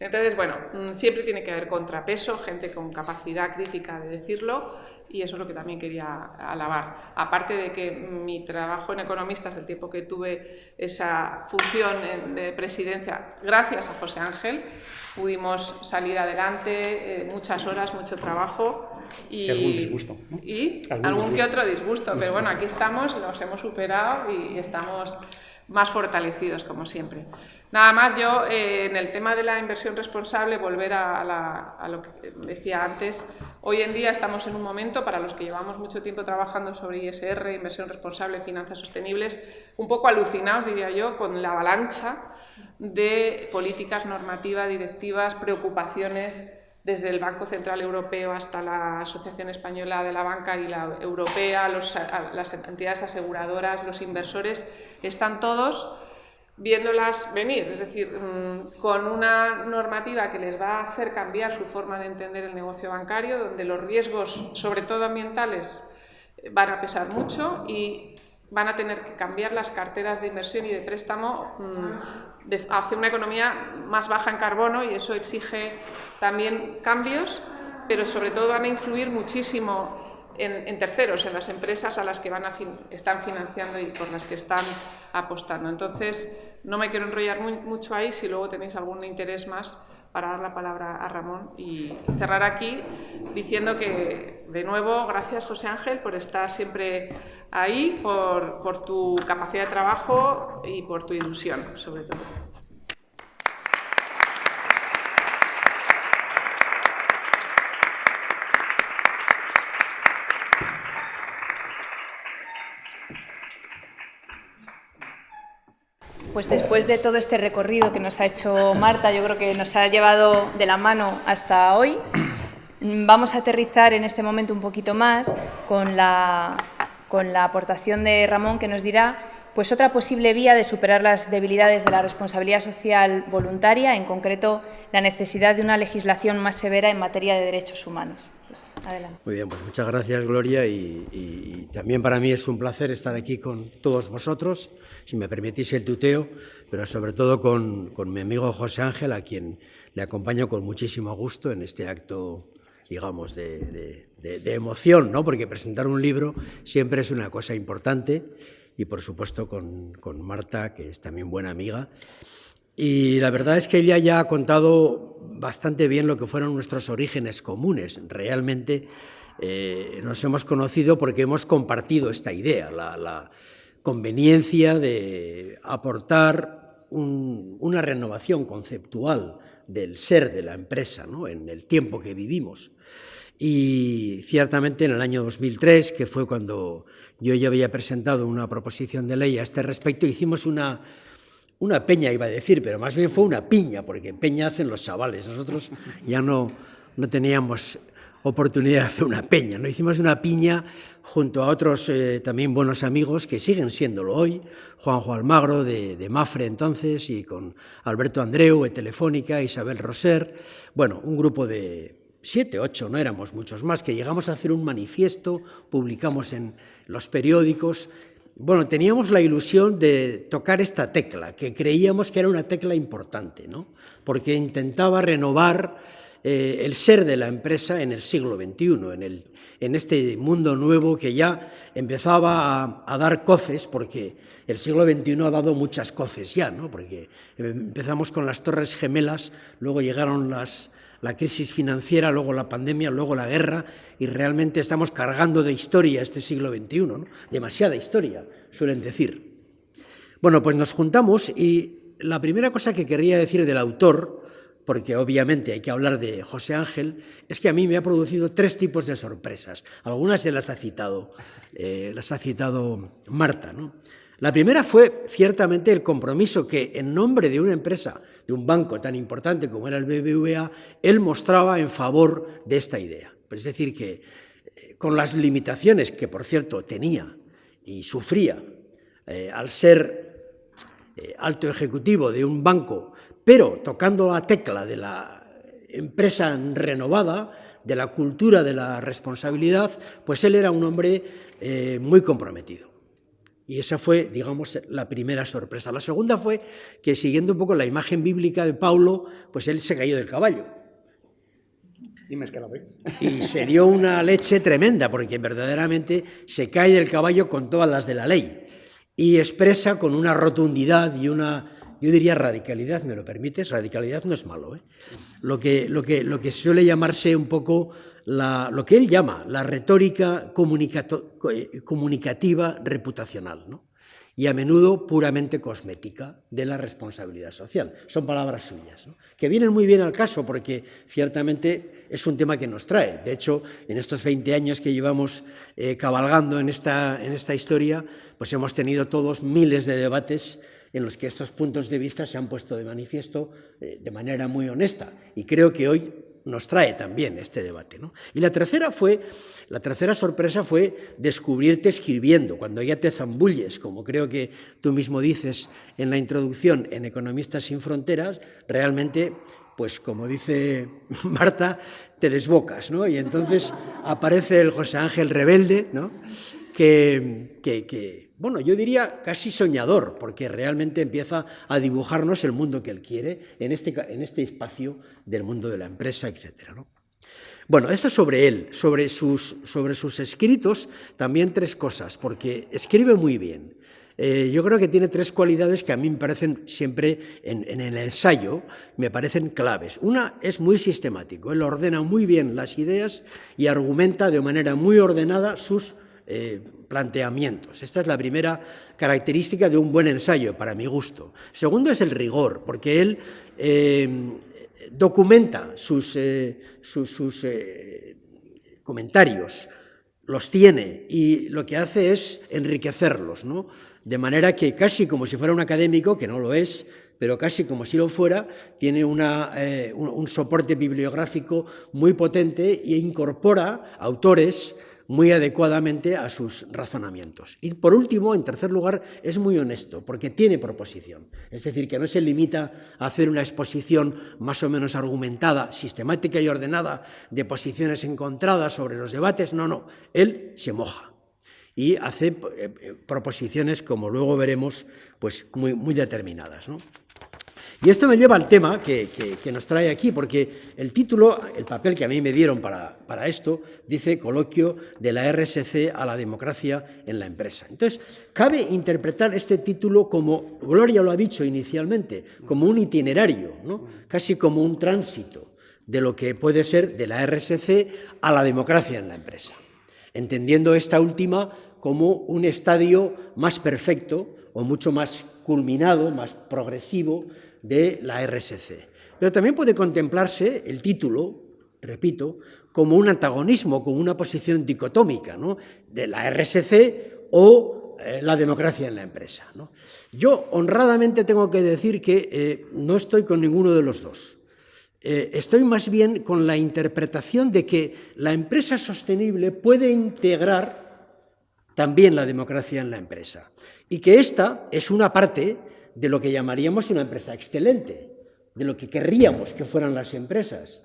Entonces, bueno, mm, siempre tiene que haber contrapeso, gente con capacidad crítica de decirlo y eso es lo que también quería alabar. Aparte de que mi trabajo en Economistas, el tiempo que tuve esa función de presidencia, gracias a José Ángel, pudimos salir adelante, eh, muchas horas, mucho trabajo. Y, algún disgusto. Y algún, que otro disgusto, pero bueno, aquí estamos, los hemos superado y estamos más fortalecidos, como siempre. Nada más yo, eh, en el tema de la inversión responsable, volver a, lo que decía antes, hoy en día estamos en un momento, para los que llevamos mucho tiempo trabajando sobre ISR, inversión responsable, finanzas sostenibles, un poco alucinados, diría yo, con la avalancha de políticas normativas, directivas, preocupaciones desde el Banco Central Europeo hasta la Asociación Española de la Banca y la Europea, las entidades aseguradoras, los inversores, están todos viéndolas venir, es decir, mm, con una normativa que les va a hacer cambiar su forma de entender el negocio bancario, donde los riesgos, sobre todo ambientales, van a pesar mucho y van a tener que cambiar las carteras de inversión y de préstamo mm, hacia una economía más baja en carbono y eso exige también cambios, pero sobre todo van a influir muchísimo en, terceros, en las empresas a las que van están financiando y por las que están apostando. Entonces, no me quiero enrollar mucho ahí, si luego tenéis algún interés más para dar la palabra a Ramón y cerrar aquí diciendo que, de nuevo, gracias José Ángel por estar siempre ahí, por, por tu capacidad de trabajo y por tu ilusión, sobre todo. Pues después de todo este recorrido que nos ha hecho Marta, yo creo que nos ha llevado de la mano hasta hoy, vamos a aterrizar en este momento un poquito más con la, con la aportación de Ramón que nos dirá pues otra posible vía de superar las debilidades de la responsabilidad social voluntaria, en concreto la necesidad de una legislación más severa en materia de derechos humanos. Pues. Muy bien, pues muchas gracias Gloria y, también para mí es un placer estar aquí con todos vosotros, si me permitís el tuteo, pero sobre todo con, mi amigo José Ángel, a quien le acompaño con muchísimo gusto en este acto digamos, de, emoción, ¿no? porque presentar un libro siempre es una cosa importante y, por supuesto, con, con Marta, que es también buena amiga. Y la verdad es que ella ya ha contado bastante bien lo que fueron nuestros orígenes comunes. Realmente eh, nos hemos conocido porque hemos compartido esta idea, la, conveniencia de aportar una renovación conceptual del ser de la empresa ¿no? en el tiempo que vivimos. Y ciertamente en el año 2003, que fue cuando yo ya había presentado una proposición de ley a este respecto, hicimos una una peña iba a decir, pero más bien fue una piña, porque peña hacen los chavales. Nosotros ya no, no teníamos oportunidad de hacer una peña. ¿no? Hicimos una piña junto a otros eh, también buenos amigos que siguen siéndolo hoy, Juanjo Almagro de, de, Mafre entonces y con Alberto Andreu de Telefónica, Isabel Roser, bueno, un grupo de siete, ocho, no éramos muchos más, que llegamos a hacer un manifiesto, publicamos en los periódicos bueno, teníamos la ilusión de tocar esta tecla, que creíamos que era una tecla importante, ¿no? porque intentaba renovar eh, el ser de la empresa en el siglo XXI, en, el, en este mundo nuevo que ya empezaba a, dar coces, porque el siglo XXI ha dado muchas coces ya, ¿no? porque empezamos con las torres gemelas, luego llegaron las, la crisis financiera, luego la pandemia, luego la guerra, y realmente estamos cargando de historia este siglo XXI, demasiada historia, suelen decir. Bueno, pues nos juntamos y la primera cosa que querría decir del autor, porque obviamente hay que hablar de José Ángel, es que a mí me ha producido tres tipos de sorpresas. Algunas ya las ha citado, eh, las ha citado Marta. ¿no? La primera fue ciertamente el compromiso que en nombre de una empresa, de un banco tan importante como era el BBVA, él mostraba en favor de esta idea. Es decir, que eh, con las limitaciones que, por cierto, tenía y sufría eh, al ser eh, alto ejecutivo de un banco, pero tocando la tecla de la empresa renovada, de la cultura de la responsabilidad, pues él era un hombre muy comprometido. Y esa fue, digamos, la primera sorpresa. La segunda fue que, siguiendo un poco la imagen bíblica de Paulo, pues él se cayó del caballo. Y se dio una leche tremenda, porque verdaderamente se cae del caballo con todas las de la ley. Y expresa con una rotundidad y una, yo diría radicalidad, ¿me lo permites? Radicalidad no es malo. ¿eh? Lo, que, lo, que, lo que suele llamarse un poco lo que él llama la retórica eh, comunicativa reputacional. ¿no? y a menudo puramente cosmética de la responsabilidad social. Son palabras suyas, que vienen muy bien al caso porque ciertamente es un tema que nos trae. De hecho, en estos 20 años que llevamos eh, cabalgando en esta, en esta historia, pues hemos tenido todos miles de debates en los que estos puntos de vista se han puesto de manifiesto eh, de manera muy honesta. Y creo que hoy nos trae también este debate. ¿no? Y la tercera, fue, la tercera sorpresa fue descubrirte escribiendo, cuando ya te zambulles, como creo que tú mismo dices en la introducción en Economistas sin Fronteras, realmente, pues como dice <laughs> Marta, te desbocas, ¿no? Y entonces aparece el José Ángel rebelde, ¿no? Que, bueno, yo diría casi soñador, porque realmente empieza a dibujarnos el mundo que él quiere en este, en este espacio del mundo de la empresa, etc. Bueno, esto sobre él, sobre sus, sobre sus escritos, también tres cosas, porque escribe muy bien. Eh, yo creo que tiene tres cualidades que a mí me parecen siempre en, el ensayo, me parecen claves. Una es muy sistemático, él ordena muy bien las ideas y argumenta de manera muy ordenada sus eh, planteamientos. Esta es la primera característica de un buen ensayo, para mi gusto. Segundo es el rigor, porque él eh, documenta sus, eh, sus, comentarios, los tiene y lo que hace es enriquecerlos, ¿no? de manera que casi como si fuera un académico, que no lo es, pero casi como si lo fuera, tiene una, un, un soporte bibliográfico muy potente e incorpora autores muy adecuadamente a sus razonamientos. Y por último, en tercer lugar, es muy honesto, porque tiene proposición. Es decir, que no se limita a hacer una exposición más o menos argumentada, sistemática y ordenada de posiciones encontradas sobre los debates, no, no, él se moja y hace eh, eh, proposiciones, como luego veremos, pues muy, muy determinadas. ¿no? Y esto me lleva al tema que, nos trae aquí, porque el título, el papel que a mí me dieron para, esto, dice Coloquio de la RSC a la democracia en la empresa. Entonces, cabe interpretar este título como, Gloria lo ha dicho inicialmente, como un itinerario, casi como un tránsito de lo que puede ser de la RSC a la democracia en la empresa, entendiendo esta última como un estadio más perfecto o mucho más culminado, más progresivo, de la RSC. Pero también puede contemplarse el título, repito, como un antagonismo, como una posición dicotómica ¿no? de la RSC o eh, la democracia en la empresa. Yo honradamente tengo que decir que eh, no estoy con ninguno de los dos. Eh, estoy más bien con la interpretación de que la empresa sostenible puede integrar también la democracia en la empresa y que esta es una parte de lo que llamaríamos una empresa excelente, de lo que querríamos que fueran las empresas.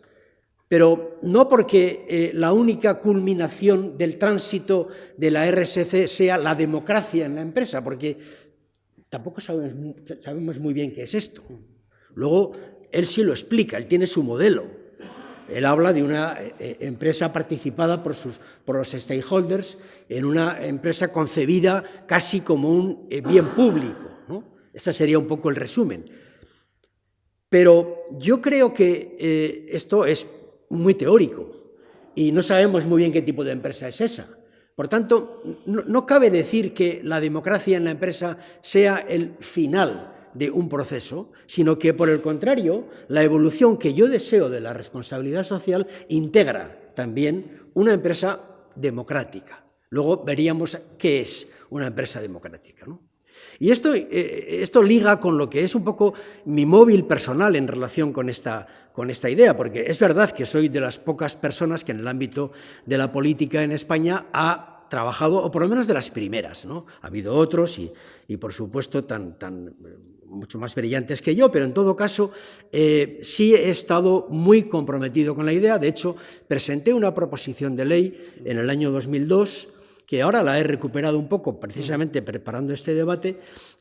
Pero no porque eh, la única culminación del tránsito de la RSC sea la democracia en la empresa, porque tampoco sabemos, sabemos muy bien qué es esto. Luego, él sí lo explica, él tiene su modelo. Él habla de una eh, eh, empresa participada por, sus, por los stakeholders, en una empresa concebida casi como un bien público. Ese sería un poco el resumen. Pero yo creo que eh, esto es muy teórico y no sabemos muy bien qué tipo de empresa es esa. Por tanto, no, cabe decir que la democracia en la empresa sea el final de un proceso, sino que, por el contrario, la evolución que yo deseo de la responsabilidad social integra también una empresa democrática. Luego veríamos qué es una empresa democrática. ¿no? Y esto, eh, esto, liga con lo que es un poco mi móvil personal en relación con esta, con esta idea, porque es verdad que soy de las pocas personas que en el ámbito de la política en España ha trabajado, o por lo menos de las primeras. ¿no? Ha habido otros y, y por supuesto, tan, tan mucho más brillantes que yo, pero en todo caso eh, sí he estado muy comprometido con la idea. De hecho, presenté una proposición de ley en el año 2002, que ahora la he recuperado un poco precisamente preparando este debate,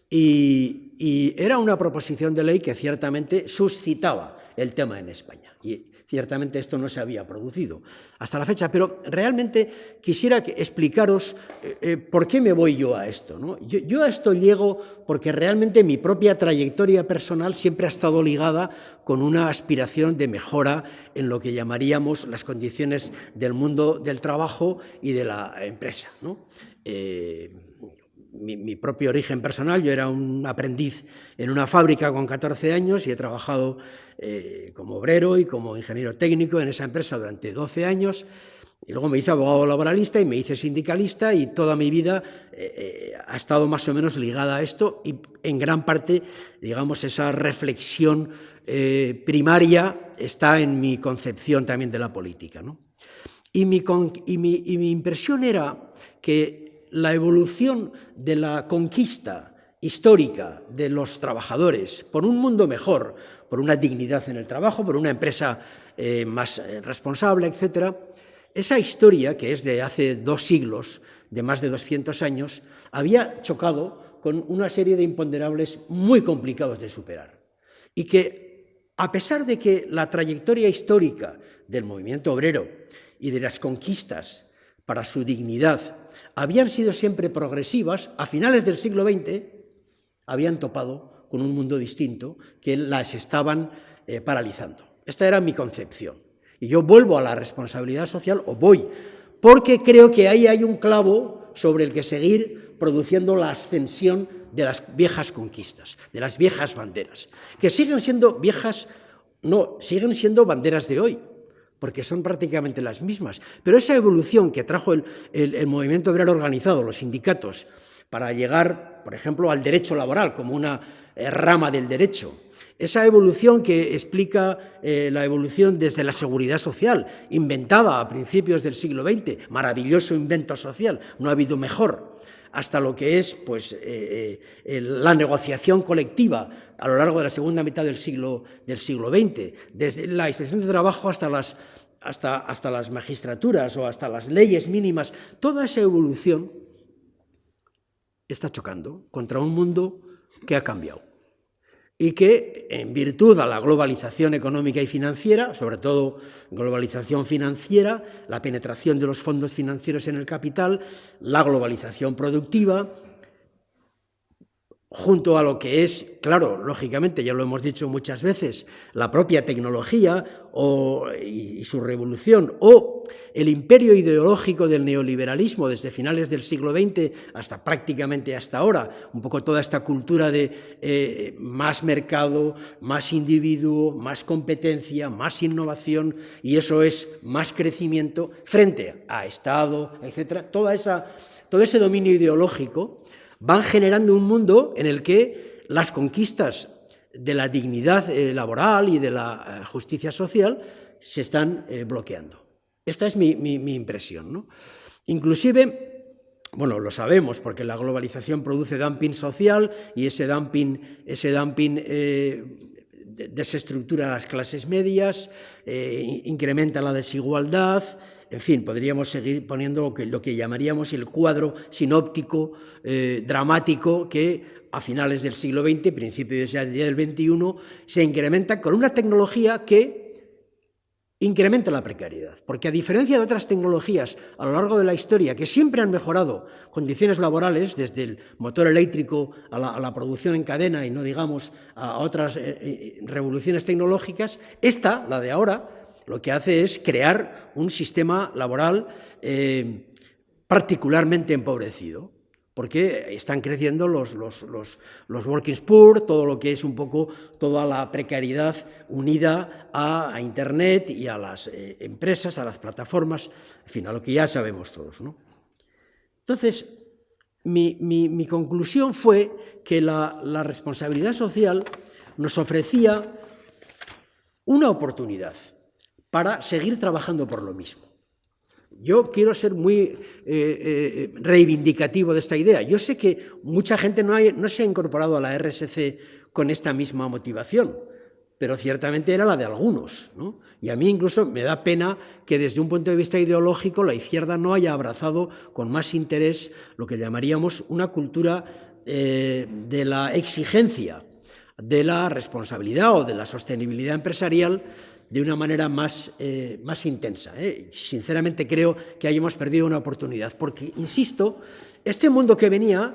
y, y era una proposición de ley que ciertamente suscitaba el tema en España. Y, Ciertamente esto no se había producido hasta la fecha, pero realmente quisiera explicaros eh, eh, por qué me voy yo a esto. Yo, a esto llego porque realmente mi propia trayectoria personal siempre ha estado ligada con una aspiración de mejora en lo que llamaríamos las condiciones del mundo del trabajo y de la empresa. Eh, mi, propio origen personal, yo era un aprendiz en una fábrica con 14 años y he trabajado eh, como obrero y como ingeniero técnico en esa empresa durante 12 años. Y luego me hice abogado laboralista y me hice sindicalista y toda mi vida eh, eh, ha estado más o menos ligada a esto y en gran parte, digamos, esa reflexión primaria está en mi concepción también de la política. y mi, y mi impresión era que la evolución de la conquista histórica de los trabajadores por un mundo mejor, por una dignidad en el trabajo, por una empresa eh, más eh, responsable, etc., esa historia, que es de hace dos siglos, de más de 200 años, había chocado con una serie de imponderables muy complicados de superar. Y que, a pesar de que la trayectoria histórica del movimiento obrero y de las conquistas para su dignidad habían sido siempre progresivas, a finales del siglo XX habían topado con un mundo distinto que las estaban eh, paralizando. Esta era mi concepción. Y yo vuelvo a la responsabilidad social, o voy, porque creo que ahí hay un clavo sobre el que seguir produciendo la ascensión de las viejas conquistas, de las viejas banderas, que siguen siendo viejas, no, siguen siendo banderas de hoy, porque son prácticamente las mismas. Pero esa evolución que trajo el, movimiento obrero organizado, los sindicatos, para llegar, por ejemplo, al derecho laboral como una eh, rama del derecho, esa evolución que explica eh, la evolución desde la seguridad social, inventada a principios del siglo XX, maravilloso invento social, no ha habido mejor, hasta lo que es pues, eh, la negociación colectiva a lo largo de la segunda mitad del siglo, del siglo XX, desde la inspección de trabajo hasta las, hasta, hasta las magistraturas o hasta las leyes mínimas, toda esa evolución está chocando contra un mundo que ha cambiado y que, en virtud a la globalización económica y financiera, sobre todo globalización financiera, la penetración de los fondos financieros en el capital, la globalización productiva, junto a lo que es, claro, lógicamente, ya lo hemos dicho muchas veces, la propia tecnología y, su revolución, o el imperio ideológico del neoliberalismo desde finales del siglo XX hasta prácticamente hasta ahora, un poco toda esta cultura de eh, más mercado, más individuo, más competencia, más innovación, y eso es más crecimiento frente a Estado, etcétera, toda esa, todo ese dominio ideológico van generando un mundo en el que las conquistas de la dignidad eh, laboral y de la eh, justicia social se están bloqueando. Esta es mi, impresión. Inclusive, bueno, lo sabemos porque la globalización produce dumping social y ese dumping, ese dumping desestructura las clases medias, incrementa la desigualdad, en fin, podríamos seguir poniendo lo que, lo que llamaríamos el cuadro sinóptico eh, dramático que a finales del siglo XX, principios del XXI, se incrementa con una tecnología que incrementa la precariedad, porque a diferencia de otras tecnologías a lo largo de la historia que siempre han mejorado condiciones laborales, desde el motor eléctrico a la, producción en cadena y no digamos a otras eh, eh, revoluciones tecnológicas, esta, la de ahora, lo que hace es crear un sistema laboral eh, particularmente empobrecido, porque están creciendo los, los, working poor, todo lo que es un poco toda la precariedad unida a, Internet y a las eh, empresas, a las plataformas, en fin, a lo que ya sabemos todos. Entonces, mi, conclusión fue que la responsabilidad social nos ofrecía una oportunidad para seguir trabajando por lo mismo. Yo quiero ser muy eh, eh, reivindicativo de esta idea. Yo sé que mucha gente no, no se ha incorporado a la RSC con esta misma motivación, pero ciertamente era la de algunos. Y a mí incluso me da pena que desde un punto de vista ideológico la izquierda no haya abrazado con más interés lo que llamaríamos una cultura eh, de la exigencia, de la responsabilidad o de la sostenibilidad empresarial de una manera más, eh, más intensa. ¿eh? Sinceramente creo que hayamos perdido una oportunidad, porque, insisto, este mundo que venía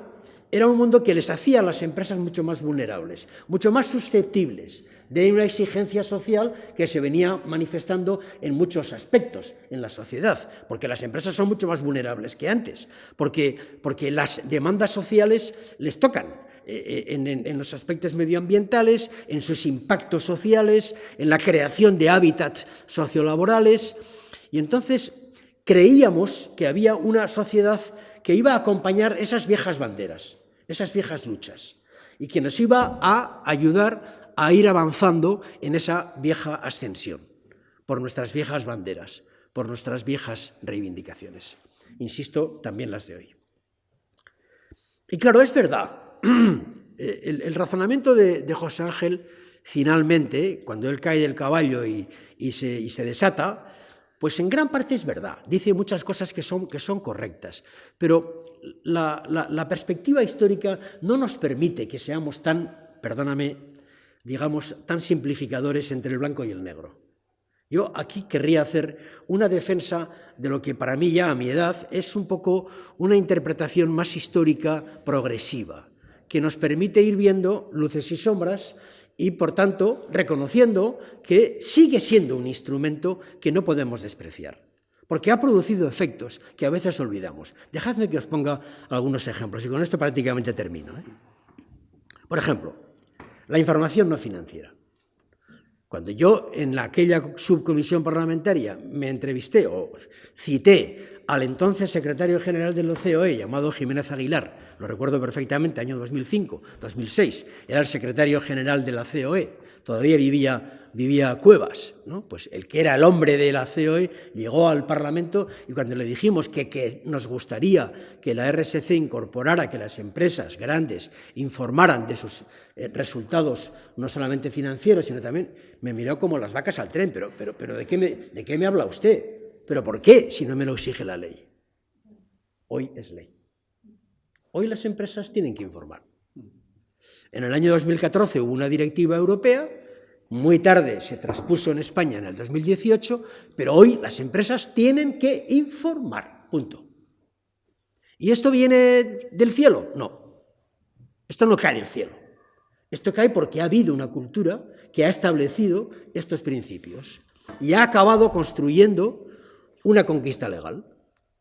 era un mundo que les hacía a las empresas mucho más vulnerables, mucho más susceptibles de una exigencia social que se venía manifestando en muchos aspectos en la sociedad, porque las empresas son mucho más vulnerables que antes, porque, porque las demandas sociales les tocan, eh, en, los aspectos medioambientales, en sus impactos sociales, en la creación de hábitats sociolaborales. Y entonces creíamos que había una sociedad que iba a acompañar esas viejas banderas, esas viejas luchas, y que nos iba a ayudar a ir avanzando en esa vieja ascensión, por nuestras viejas banderas, por nuestras viejas reivindicaciones. Insisto, también las de hoy. Y claro, es verdad <clears throat> el, razonamiento de, José Ángel, finalmente, cuando él cae del caballo y, se, desata, pues en gran parte es verdad. Dice muchas cosas que son, que son correctas, pero la, perspectiva histórica no nos permite que seamos tan, perdóname, digamos, tan simplificadores entre el blanco y el negro. Yo aquí querría hacer una defensa de lo que para mí ya a mi edad es un poco una interpretación más histórica progresiva que nos permite ir viendo luces y sombras y, por tanto, reconociendo que sigue siendo un instrumento que no podemos despreciar, porque ha producido efectos que a veces olvidamos. Dejadme que os ponga algunos ejemplos, y con esto prácticamente termino. ¿eh? Por ejemplo, la información no financiera. Cuando yo en aquella subcomisión parlamentaria me entrevisté o cité al entonces secretario general del OCOE, llamado Jiménez Aguilar, lo recuerdo perfectamente, año 2005, 2006, era el secretario general de la COE, todavía vivía, vivía Cuevas, ¿no? pues el que era el hombre de la COE llegó al Parlamento y cuando le dijimos que, que nos gustaría que la RSC incorporara, que las empresas grandes informaran de sus eh, resultados no solamente financieros, sino también me miró como las vacas al tren, pero, pero, pero ¿de, qué me, ¿de qué me habla usted? ¿Pero por qué si no me lo exige la ley? Hoy es ley. Hoy las empresas tienen que informar. En el año 2014 hubo una directiva europea, muy tarde se traspuso en España en el 2018, pero hoy las empresas tienen que informar, punto. ¿Y esto viene del cielo? No, esto no cae del cielo. Esto cae porque ha habido una cultura que ha establecido estos principios y ha acabado construyendo una conquista legal,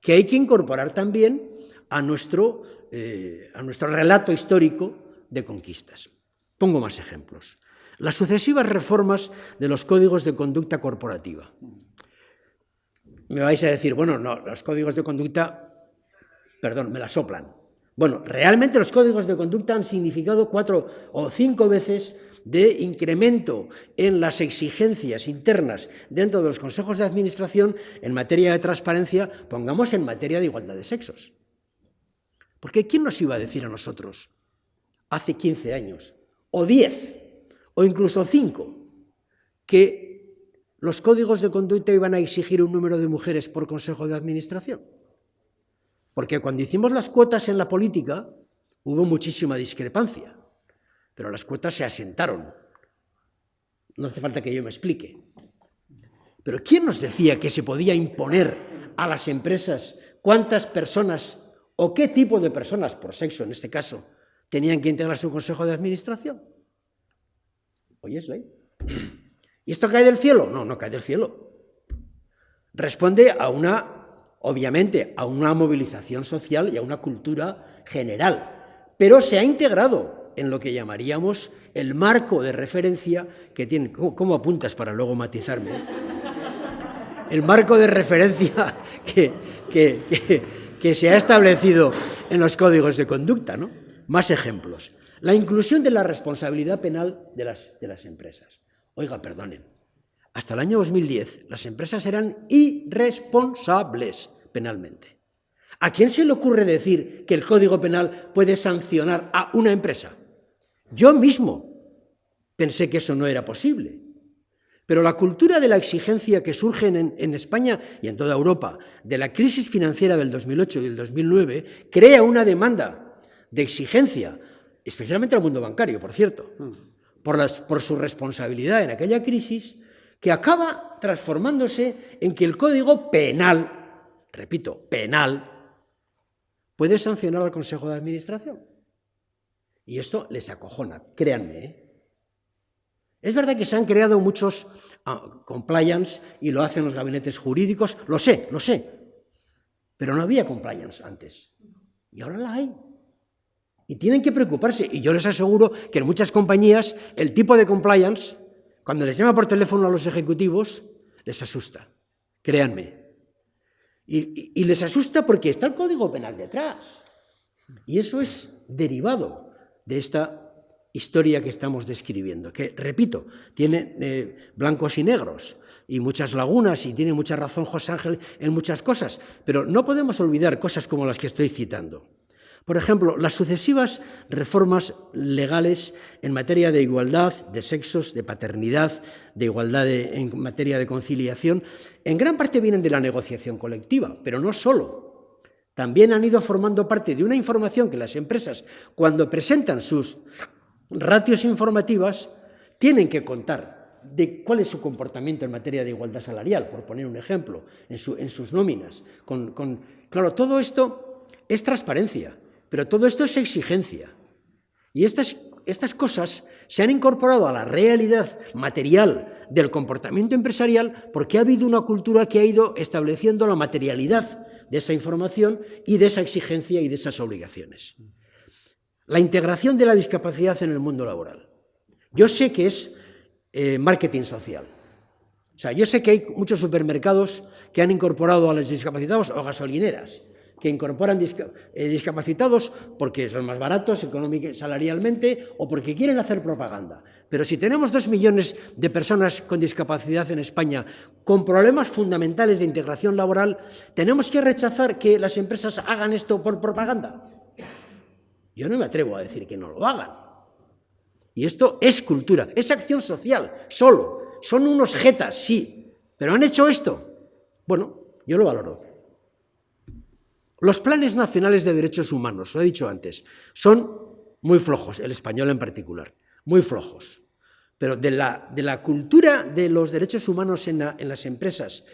que hay que incorporar también a nuestro, eh, a nuestro relato histórico de conquistas. Pongo más ejemplos. Las sucesivas reformas de los códigos de conducta corporativa. Me vais a decir, bueno, no, los códigos de conducta, perdón, me la soplan. Bueno, realmente los códigos de conducta han significado cuatro o cinco veces de incremento en las exigencias internas dentro de los consejos de administración en materia de transparencia, pongamos en materia de igualdad de sexos. Porque ¿quién nos iba a decir a nosotros hace 15 años, o 10, o incluso 5, que los códigos de conducta iban a exigir un número de mujeres por consejo de administración? Porque cuando hicimos las cuotas en la política hubo muchísima discrepancia, pero las cuotas se asentaron. No hace falta que yo me explique. Pero ¿quién nos decía que se podía imponer a las empresas cuántas personas o qué tipo de personas, por sexo en este caso, tenían que integrar su consejo de administración? Hoy es ley. ¿Y esto cae del cielo? No, no cae del cielo. Responde a una obviamente, a una movilización social y a una cultura general, pero se ha integrado en lo que llamaríamos el marco de referencia que tiene... ¿Cómo, apuntas para luego matizarme? El marco de referencia <laughs> que, que, se ha establecido en los códigos de conducta. ¿no? Más ejemplos. La inclusión de la responsabilidad penal de las, de las empresas. Oiga, perdonen, hasta el año 2010 las empresas eran irresponsables, penalmente. ¿A quién se le ocurre decir que el Código Penal puede sancionar a una empresa? Yo mismo pensé que eso no era posible. Pero la cultura de la exigencia que surge en, España y en toda Europa de la crisis financiera del 2008 y del 2009 crea una demanda de exigencia, especialmente al mundo bancario, por cierto, por, por su responsabilidad en aquella crisis, que acaba transformándose en que el código penal, repito, penal, puede sancionar al Consejo de Administración. Y esto les acojona, créanme. ¿eh? Es verdad que se han creado muchos uh, compliance y lo hacen los gabinetes jurídicos, lo sé, lo sé, pero no había compliance antes. Y ahora la hay. Y tienen que preocuparse. Y yo les aseguro que en muchas compañías el tipo de compliance, cuando les llama por teléfono a los ejecutivos, les asusta. Créanme. Y les asusta porque está el Código Penal detrás. Y eso es derivado de esta historia que estamos describiendo, que, repito, tiene eh, blancos y negros y muchas lagunas y tiene mucha razón José Ángel en muchas cosas, pero no podemos olvidar cosas como las que estoy citando. Por ejemplo, las sucesivas reformas legales en materia de igualdad de sexos, de paternidad, de igualdad en materia de conciliación, en gran parte vienen de la negociación colectiva, pero no solo. También han ido formando parte de una información que las empresas, cuando presentan sus ratios informativas, tienen que contar de cuál es su comportamiento en materia de igualdad salarial, por poner un ejemplo, en, sus nóminas. claro, todo esto es transparencia. Pero todo esto es exigencia. Y estas, estas cosas se han incorporado a la realidad material del comportamiento empresarial porque ha habido una cultura que ha ido estableciendo la materialidad de esa información y de esa exigencia y de esas obligaciones. La integración de la discapacidad en el mundo laboral. Yo sé que es eh, marketing social. O sea, yo sé que hay muchos supermercados que han incorporado a los discapacitados o gasolineras que incorporan eh, discapacitados porque son más baratos salarialmente o porque quieren hacer propaganda. Pero si tenemos dos millones de personas con discapacidad en España con problemas fundamentales de integración laboral, ¿tenemos que rechazar que las empresas hagan esto por propaganda? Yo no me atrevo a decir que no lo hagan. Y esto es cultura, es acción social, solo. Son unos jetas, sí, pero han hecho esto. Bueno, yo lo valoro. Los planes nacionales de derechos humanos, lo he dicho antes, son muy flojos, el español en particular, muy flojos. Pero de la, de la cultura de los derechos humanos en, las empresas,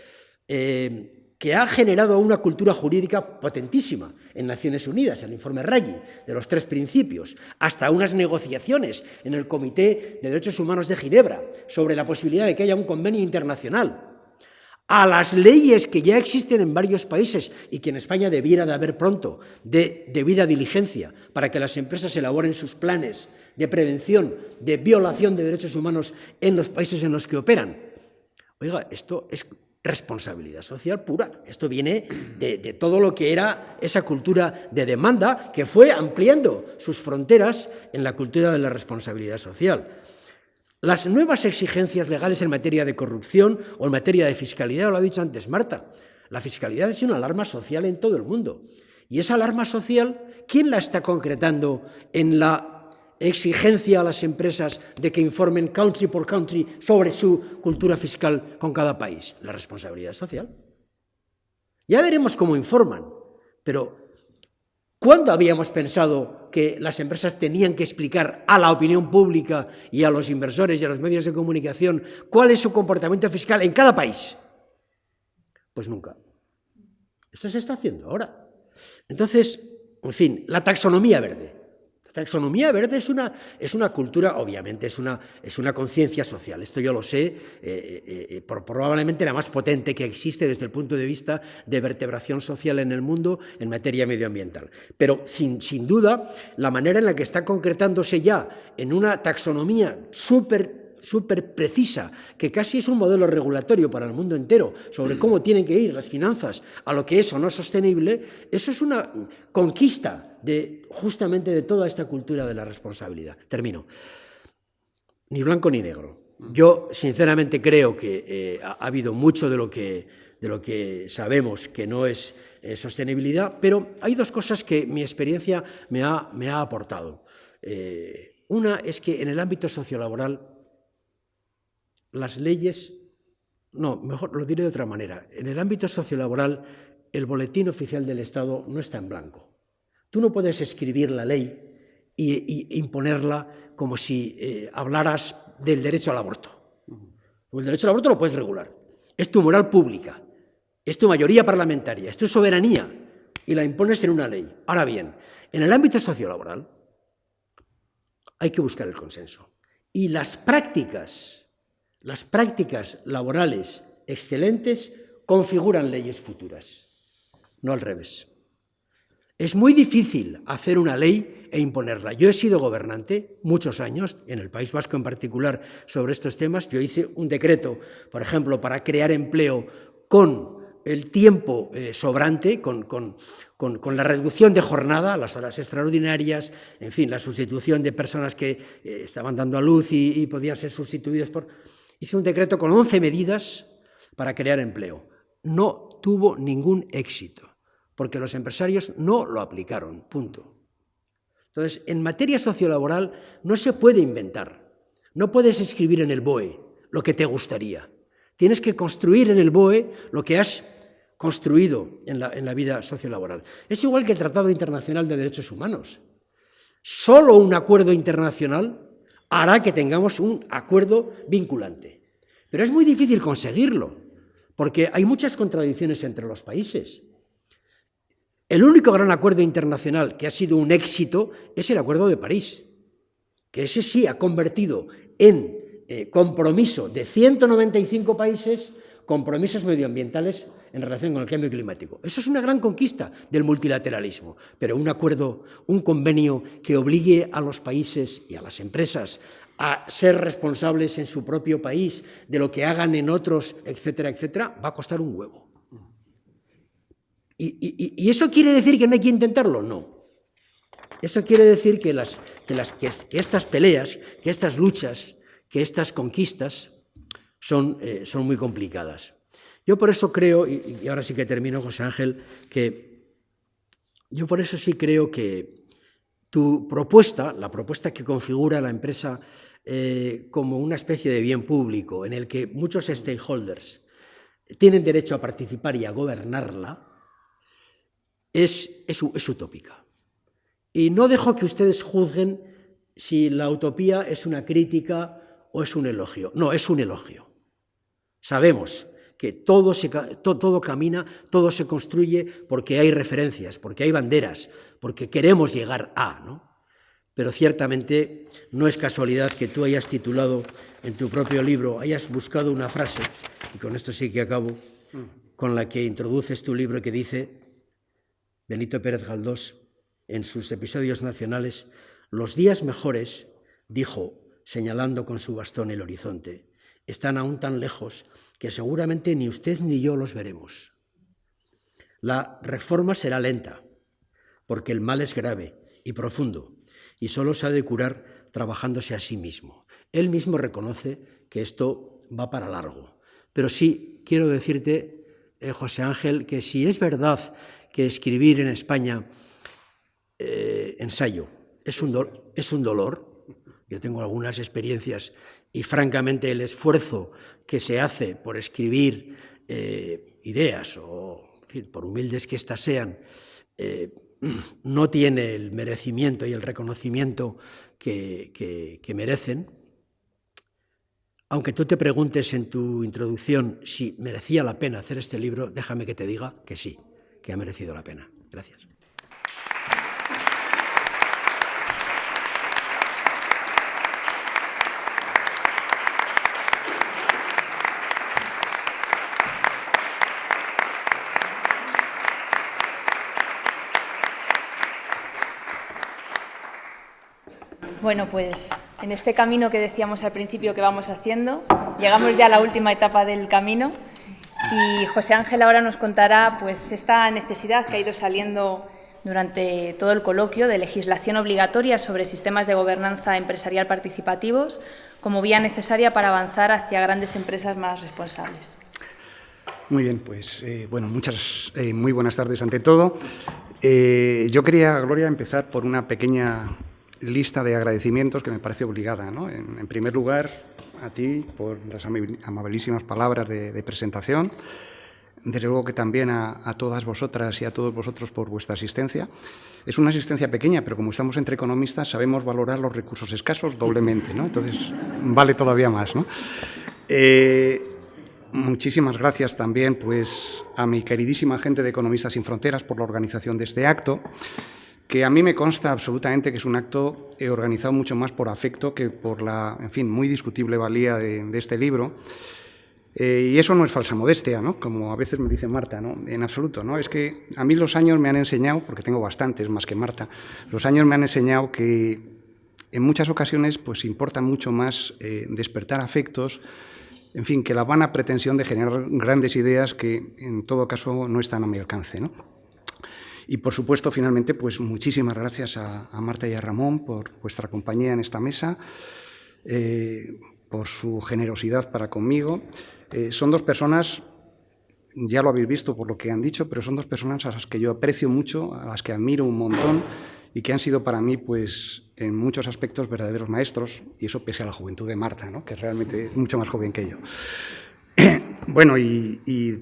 eh, que ha generado una cultura jurídica potentísima en Naciones Unidas, el informe Raggi, de los tres principios, hasta unas negociaciones en el Comité de Derechos Humanos de Ginebra sobre la posibilidad de que haya un convenio internacional a las leyes que ya existen en varios países y que en España debiera de haber pronto, de debida diligencia, para que las empresas elaboren sus planes de prevención de violación de derechos humanos en los países en los que operan. Oiga, esto es responsabilidad social pura. Esto viene de, todo lo que era esa cultura de demanda que fue ampliando sus fronteras en la cultura de la responsabilidad social. Las nuevas exigencias legales en materia de corrupción o en materia de fiscalidad, lo ha dicho antes Marta, la fiscalidad es una alarma social en todo el mundo. Y esa alarma social, ¿quién la está concretando en la exigencia a las empresas de que informen country por country sobre su cultura fiscal con cada país? La responsabilidad social. Ya veremos cómo informan, pero ¿Cuándo habíamos pensado que las empresas tenían que explicar a la opinión pública y a los inversores y a los medios de comunicación cuál es su comportamiento fiscal en cada país? Pues nunca. Esto se está haciendo ahora. Entonces, en fin, la taxonomía verde. Taxonomía verde es una, es una cultura, obviamente, es una, es una conciencia social. Esto yo lo sé, eh, eh, eh, probablemente la más potente que existe desde el punto de vista de vertebración social en el mundo en materia medioambiental. Pero sin, sin duda, la manera en la que está concretándose ya en una taxonomía súper súper precisa, que casi es un modelo regulatorio para el mundo entero, sobre cómo tienen que ir las finanzas a lo que es o no sostenible, eso es una conquista de, justamente de toda esta cultura de la responsabilidad. Termino. Ni blanco ni negro. Yo, sinceramente, creo que eh, ha, habido mucho de lo que de lo que sabemos que no es eh, sostenibilidad, pero hay dos cosas que mi experiencia me ha, me ha aportado. Eh, una es que en el ámbito sociolaboral las leyes, no, mejor lo diré de otra manera, en el ámbito sociolaboral el boletín oficial del Estado no está en blanco. Tú no puedes escribir la ley e imponerla como si eh, hablaras del derecho al aborto. El derecho al aborto lo puedes regular. Es tu moral pública, es tu mayoría parlamentaria, es tu soberanía y la impones en una ley. Ahora bien, en el ámbito sociolaboral hay que buscar el consenso. Y las prácticas, las prácticas laborales excelentes configuran leyes futuras, no al revés. Es muy difícil hacer una ley e imponerla. Yo he sido gobernante muchos años, en el País Vasco en particular, sobre estos temas. Yo hice un decreto, por ejemplo, para crear empleo con el tiempo eh, sobrante, con, la reducción de jornada, las horas extraordinarias, en fin, la sustitución de personas que eh, estaban dando a luz y, y podían ser sustituidas por... Hice un decreto con 11 medidas para crear empleo. No tuvo ningún éxito porque los empresarios no lo aplicaron, punto. Entonces, en materia sociolaboral no se puede inventar, no puedes escribir en el BOE lo que te gustaría, tienes que construir en el BOE lo que has construido en la, en la vida sociolaboral. Es igual que el Tratado Internacional de Derechos Humanos. Solo un acuerdo internacional hará que tengamos un acuerdo vinculante. Pero es muy difícil conseguirlo, porque hay muchas contradicciones entre los países. El único gran acuerdo internacional que ha sido un éxito es el Acuerdo de París, que ese sí ha convertido en eh, compromiso de 195 países compromisos medioambientales en relación con el cambio climático. Eso es una gran conquista del multilateralismo, pero un acuerdo, un convenio que obligue a los países y a las empresas a ser responsables en su propio país de lo que hagan en otros, etcétera, etcétera, va a costar un huevo. ¿Y, eso quiere decir que no hay que intentarlo? No. Eso quiere decir que, estas peleas, que estas luchas, que estas conquistas son, eh, son muy complicadas. Yo por eso creo, y, ahora sí que termino, José Ángel, que yo por eso sí creo que tu propuesta, la propuesta que configura la empresa eh, como una especie de bien público en el que muchos stakeholders tienen derecho a participar y a gobernarla, es, es, utópica. Y no dejo que ustedes juzguen si la utopía es una crítica o es un elogio. No, es un elogio. Sabemos que todo, se, todo, camina, todo se construye porque hay referencias, porque hay banderas, porque queremos llegar a, ¿no? Pero ciertamente no es casualidad que tú hayas titulado en tu propio libro, hayas buscado una frase, y con esto sí que acabo, con la que introduces tu libro que dice, Benito Pérez Galdós, en sus episodios nacionales, los días mejores, dijo, señalando con su bastón el horizonte, están aún tan lejos que seguramente ni usted ni yo los veremos. La reforma será lenta, porque el mal es grave y profundo, y solo se ha de curar trabajándose a sí mismo. Él mismo reconoce que esto va para largo. Pero sí quiero decirte, eh, José Ángel, que si es verdad que escribir en España eh, ensayo. Es un, es un dolor. Yo tengo algunas experiencias y francamente el esfuerzo que se hace por escribir eh, ideas, o por humildes que éstas sean, eh, no tiene el merecimiento y el reconocimiento que, que, merecen. Aunque tú te preguntes en tu introducción si merecía la pena hacer este libro, déjame que te diga que sí que ha merecido la pena. Gracias. Bueno, pues en este camino que decíamos al principio que vamos haciendo, llegamos ya a la última etapa del camino y José Ángel ahora nos contará pues, esta necesidad que ha ido saliendo durante todo el coloquio de legislación obligatoria sobre sistemas de gobernanza empresarial participativos como vía necesaria para avanzar hacia grandes empresas más responsables. Muy bien, pues eh, bueno, muchas, eh, muy buenas tardes ante todo. Eh, yo quería, Gloria, empezar por una pequeña lista de agradecimientos que me parece obligada. ¿no? En, primer lugar, a ti por las amabilísimas palabras de, presentación. Desde luego que también a, todas vosotras y a todos vosotros por vuestra asistencia. Es una asistencia pequeña, pero como estamos entre economistas sabemos valorar los recursos escasos doblemente, ¿no? entonces vale todavía más. ¿no? Muchísimas gracias también pues, a mi queridísima gente de Economistas sin Fronteras por la organización de este acto, que a mí me consta absolutamente que es un acto organizado mucho más por afecto que por la, en fin, muy discutible valía de, este libro. Eh, y eso no es falsa modestia, ¿no? como a veces me dice Marta, ¿no? en absoluto. ¿no? Es que a mí los años me han enseñado, porque tengo bastantes más que Marta, los años me han enseñado que en muchas ocasiones pues, importa mucho más eh, despertar afectos, en fin, que la vana pretensión de generar grandes ideas que en todo caso no están a mi alcance. ¿no? Y por supuesto, finalmente, pues muchísimas gracias a, Marta y a Ramón por vuestra compañía en esta mesa, eh, por su generosidad para conmigo. Eh, son dos personas, ya lo habéis visto por lo que han dicho, pero son dos personas a las que yo aprecio mucho, a las que admiro un montón y que han sido para mí, pues, en muchos aspectos verdaderos maestros, y eso pese a la juventud de Marta, ¿no? que realmente es mucho más joven que yo. <clears throat> bueno, y,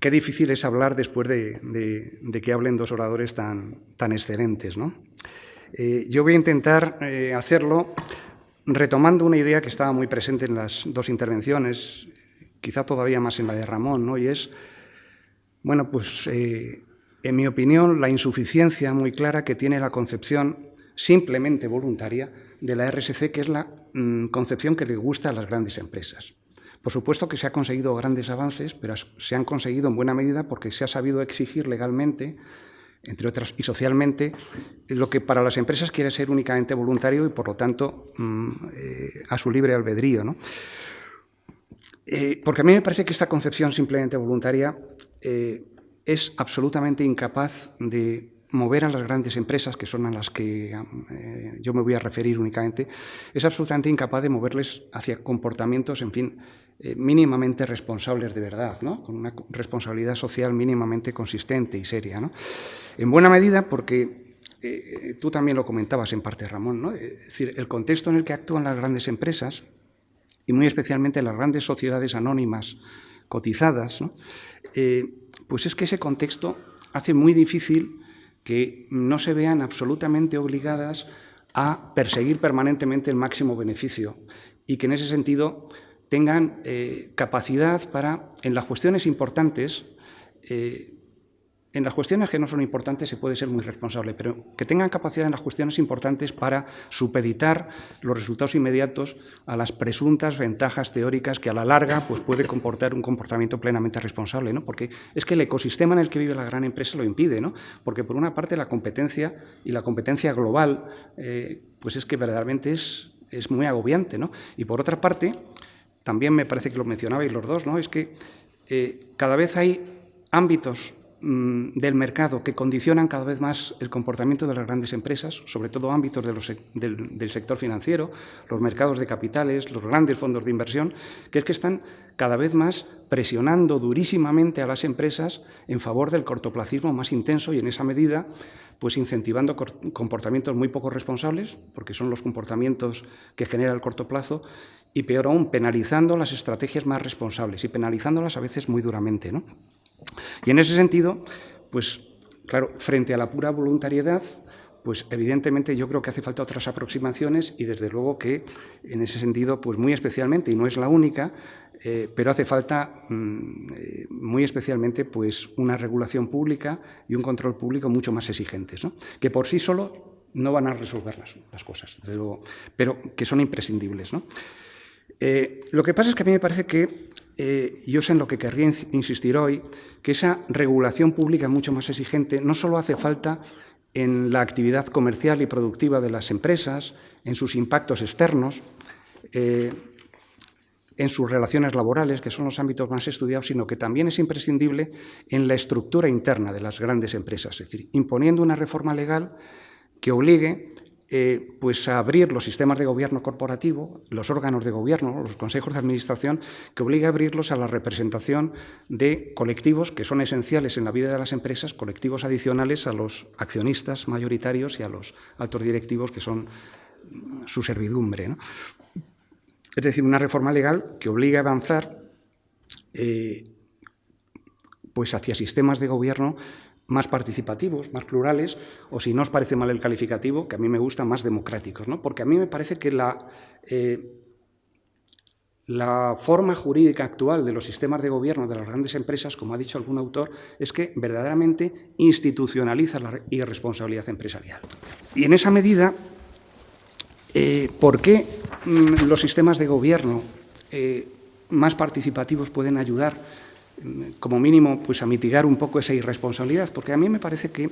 qué difícil es hablar después de, que hablen dos oradores tan, tan excelentes. ¿no? Eh, yo voy a intentar eh, hacerlo retomando una idea que estaba muy presente en las dos intervenciones, quizá todavía más en la de Ramón, ¿no? y es, bueno, pues... Eh, en mi opinión, la insuficiencia muy clara que tiene la concepción simplemente voluntaria de la RSC, que es la mm, concepción que le gusta a las grandes empresas. Por supuesto que se han conseguido grandes avances, pero se han conseguido en buena medida porque se ha sabido exigir legalmente, entre otras, y socialmente, lo que para las empresas quiere ser únicamente voluntario y, por lo tanto, mm, eh, a su libre albedrío. Eh, porque a mí me parece que esta concepción simplemente voluntaria eh, es absolutamente incapaz de mover a las grandes empresas, que son a las que yo me voy a referir únicamente, es absolutamente incapaz de moverles hacia comportamientos, en fin, eh, mínimamente responsables de verdad, ¿no? con una responsabilidad social mínimamente consistente y seria. ¿no? En buena medida porque eh, tú también lo comentabas en parte, Ramón, ¿no? es decir, el contexto en el que actúan las grandes empresas y muy especialmente las grandes sociedades anónimas cotizadas, pues es que ese contexto hace muy difícil que no se vean absolutamente obligadas a perseguir permanentemente el máximo beneficio y que en ese sentido tengan eh, capacidad para, en las cuestiones importantes, eh, en las cuestiones que no son importantes se puede ser muy responsable, pero que tengan capacidad en las cuestiones importantes para supeditar los resultados inmediatos a las presuntas ventajas teóricas que a la larga pues, puede comportar un comportamiento plenamente responsable, ¿no? porque es que el ecosistema en el que vive la gran empresa lo impide, ¿no? porque por una parte la competencia y la competencia global eh, pues es que verdaderamente es, es muy agobiante, ¿no? y por otra parte, también me parece que lo mencionabais los dos, ¿no? es que eh, cada vez hay ámbitos Mm, del mercado que condicionan cada vez más el comportamiento de las grandes empresas, sobre todo ámbitos del, sector financiero, los mercados de capitales, los grandes fondos de inversión, que es que están cada vez más presionando durísimamente a las empresas en favor del cortoplacismo más intenso y en esa medida pues incentivando comportamientos muy poco responsables, porque son los comportamientos que genera el corto plazo, y peor aún, penalizando las estrategias más responsables y penalizándolas a veces muy duramente. ¿no? Y en ese sentido, pues claro, frente a la pura voluntariedad, pues evidentemente yo creo que hace falta otras aproximaciones y desde luego que en ese sentido, pues muy especialmente, y no es la única, eh, pero hace falta mm, eh, muy especialmente pues una regulación pública y un control público mucho más exigentes, que por sí solo no van a resolver las, cosas, pero que son imprescindibles. Eh, lo que pasa es que a mí me parece que yo sé en lo que querría insistir hoy, que esa regulación pública mucho más exigente no solo hace falta en la actividad comercial y productiva de las empresas, en sus impactos externos, eh, en sus relaciones laborales, que son los ámbitos más estudiados, sino que también es imprescindible en la estructura interna de las grandes empresas, es decir, imponiendo una reforma legal que obligue eh, pues abrir los sistemas de gobierno corporativo, los órganos de gobierno, los consejos de administración, que obliga a abrirlos a la representación de colectivos que son esenciales en la vida de las empresas, colectivos adicionales a los accionistas mayoritarios y a los altos directivos que son su servidumbre. Es decir, una reforma legal que obliga a avanzar eh, pues hacia sistemas de gobierno más participativos, más plurales, o si no os parece mal el calificativo, que a mí me gusta, más democráticos. ¿no? Porque a mí me parece que la, eh, la forma jurídica actual de los sistemas de gobierno de las grandes empresas, como ha dicho algún autor, es que verdaderamente institucionaliza la irresponsabilidad empresarial. Y en esa medida, eh, ¿por qué mm, los sistemas de gobierno eh, más participativos pueden ayudar como mínimo, pues a mitigar un poco esa irresponsabilidad, porque a mí me parece que,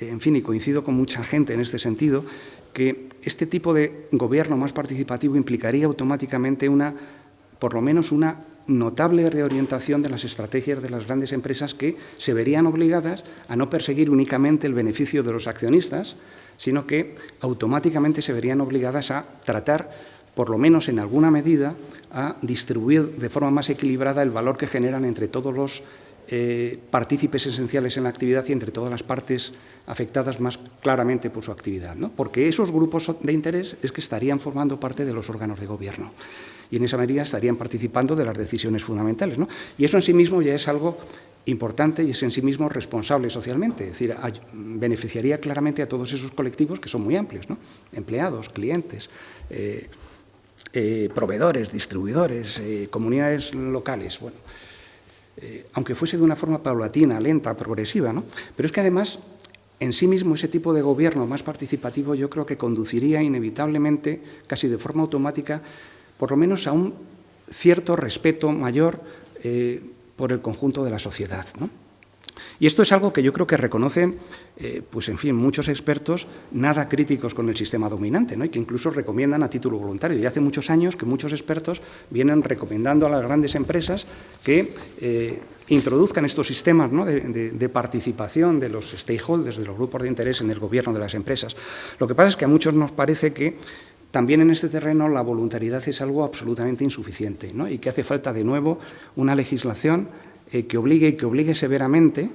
en fin, y coincido con mucha gente en este sentido, que este tipo de gobierno más participativo implicaría automáticamente una, por lo menos una notable reorientación de las estrategias de las grandes empresas que se verían obligadas a no perseguir únicamente el beneficio de los accionistas, sino que automáticamente se verían obligadas a tratar por lo menos en alguna medida, a distribuir de forma más equilibrada el valor que generan entre todos los eh, partícipes esenciales en la actividad y entre todas las partes afectadas más claramente por su actividad. ¿no? Porque esos grupos de interés es que estarían formando parte de los órganos de gobierno y en esa medida estarían participando de las decisiones fundamentales. ¿no? Y eso en sí mismo ya es algo importante y es en sí mismo responsable socialmente, es decir, beneficiaría claramente a todos esos colectivos que son muy amplios, ¿no? empleados, clientes, eh, eh, proveedores, distribuidores, eh, comunidades locales. Bueno, eh, aunque fuese de una forma paulatina, lenta, progresiva, ¿no? pero es que además en sí mismo ese tipo de gobierno más participativo yo creo que conduciría inevitablemente, casi de forma automática, por lo menos a un cierto respeto mayor por el conjunto de la sociedad. ¿no? Y esto es algo que yo creo que reconocen, eh, pues en fin, muchos expertos nada críticos con el sistema dominante, ¿no? y que incluso recomiendan a título voluntario. Y hace muchos años que muchos expertos vienen recomendando a las grandes empresas que eh, introduzcan estos sistemas de, participación de los stakeholders, de los grupos de interés en el gobierno de las empresas. Lo que pasa es que a muchos nos parece que también en este terreno la voluntariedad es algo absolutamente insuficiente ¿no? y que hace falta de nuevo una legislación eh, que obligue y que obligue severamente,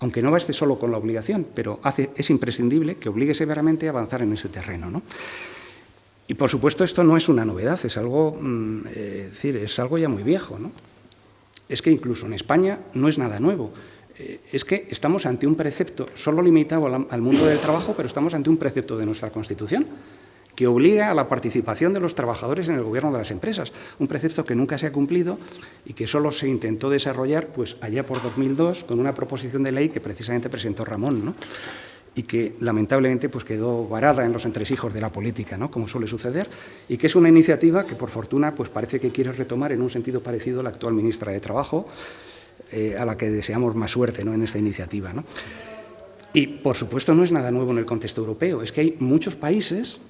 aunque no baste solo con la obligación, pero es imprescindible que obligue severamente a avanzar en este terreno. ¿no? Y por supuesto esto no es una novedad, es algo, mm, eh, decir, es algo ya muy viejo. ¿no? Es que incluso en España no es nada nuevo. Eh, es que estamos ante un precepto solo limitado al mundo del trabajo, pero estamos ante un precepto de nuestra Constitución que obliga a la participación de los trabajadores en el gobierno de las empresas, un precepto que nunca se ha cumplido y que solo se intentó desarrollar pues, allá por 2002 con una proposición de ley que precisamente presentó Ramón, y que lamentablemente pues, quedó varada en los entresijos de la política, ¿no? como suele suceder, y que es una iniciativa que por fortuna pues, parece que quiere retomar en un sentido parecido la actual ministra de Trabajo, eh, a la que deseamos más suerte ¿no? en esta iniciativa. Y, por supuesto, no es nada nuevo en el contexto europeo, es que hay muchos países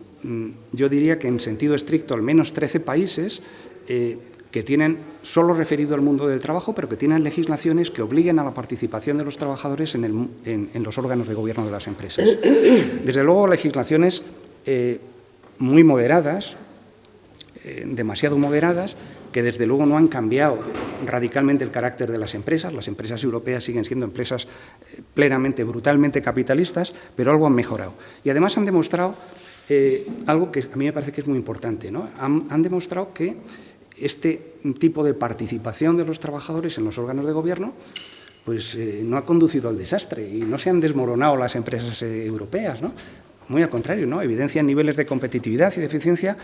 yo diría que en sentido estricto al menos 13 países eh, que tienen, solo referido al mundo del trabajo, pero que tienen legislaciones que obliguen a la participación de los trabajadores en, los órganos de gobierno de las empresas. <coughs> Desde luego, legislaciones eh, muy moderadas, eh, demasiado moderadas, que desde luego no han cambiado radicalmente el carácter de las empresas. Las empresas europeas siguen siendo empresas plenamente, brutalmente capitalistas, pero algo han mejorado. Y además han demostrado eh, algo que a mí me parece que es muy importante. ¿no? Han, demostrado que este tipo de participación de los trabajadores en los órganos de gobierno pues, eh, no ha conducido al desastre y no se han desmoronado las empresas eh, europeas. ¿no? Muy al contrario, evidencian niveles de competitividad y de eficiencia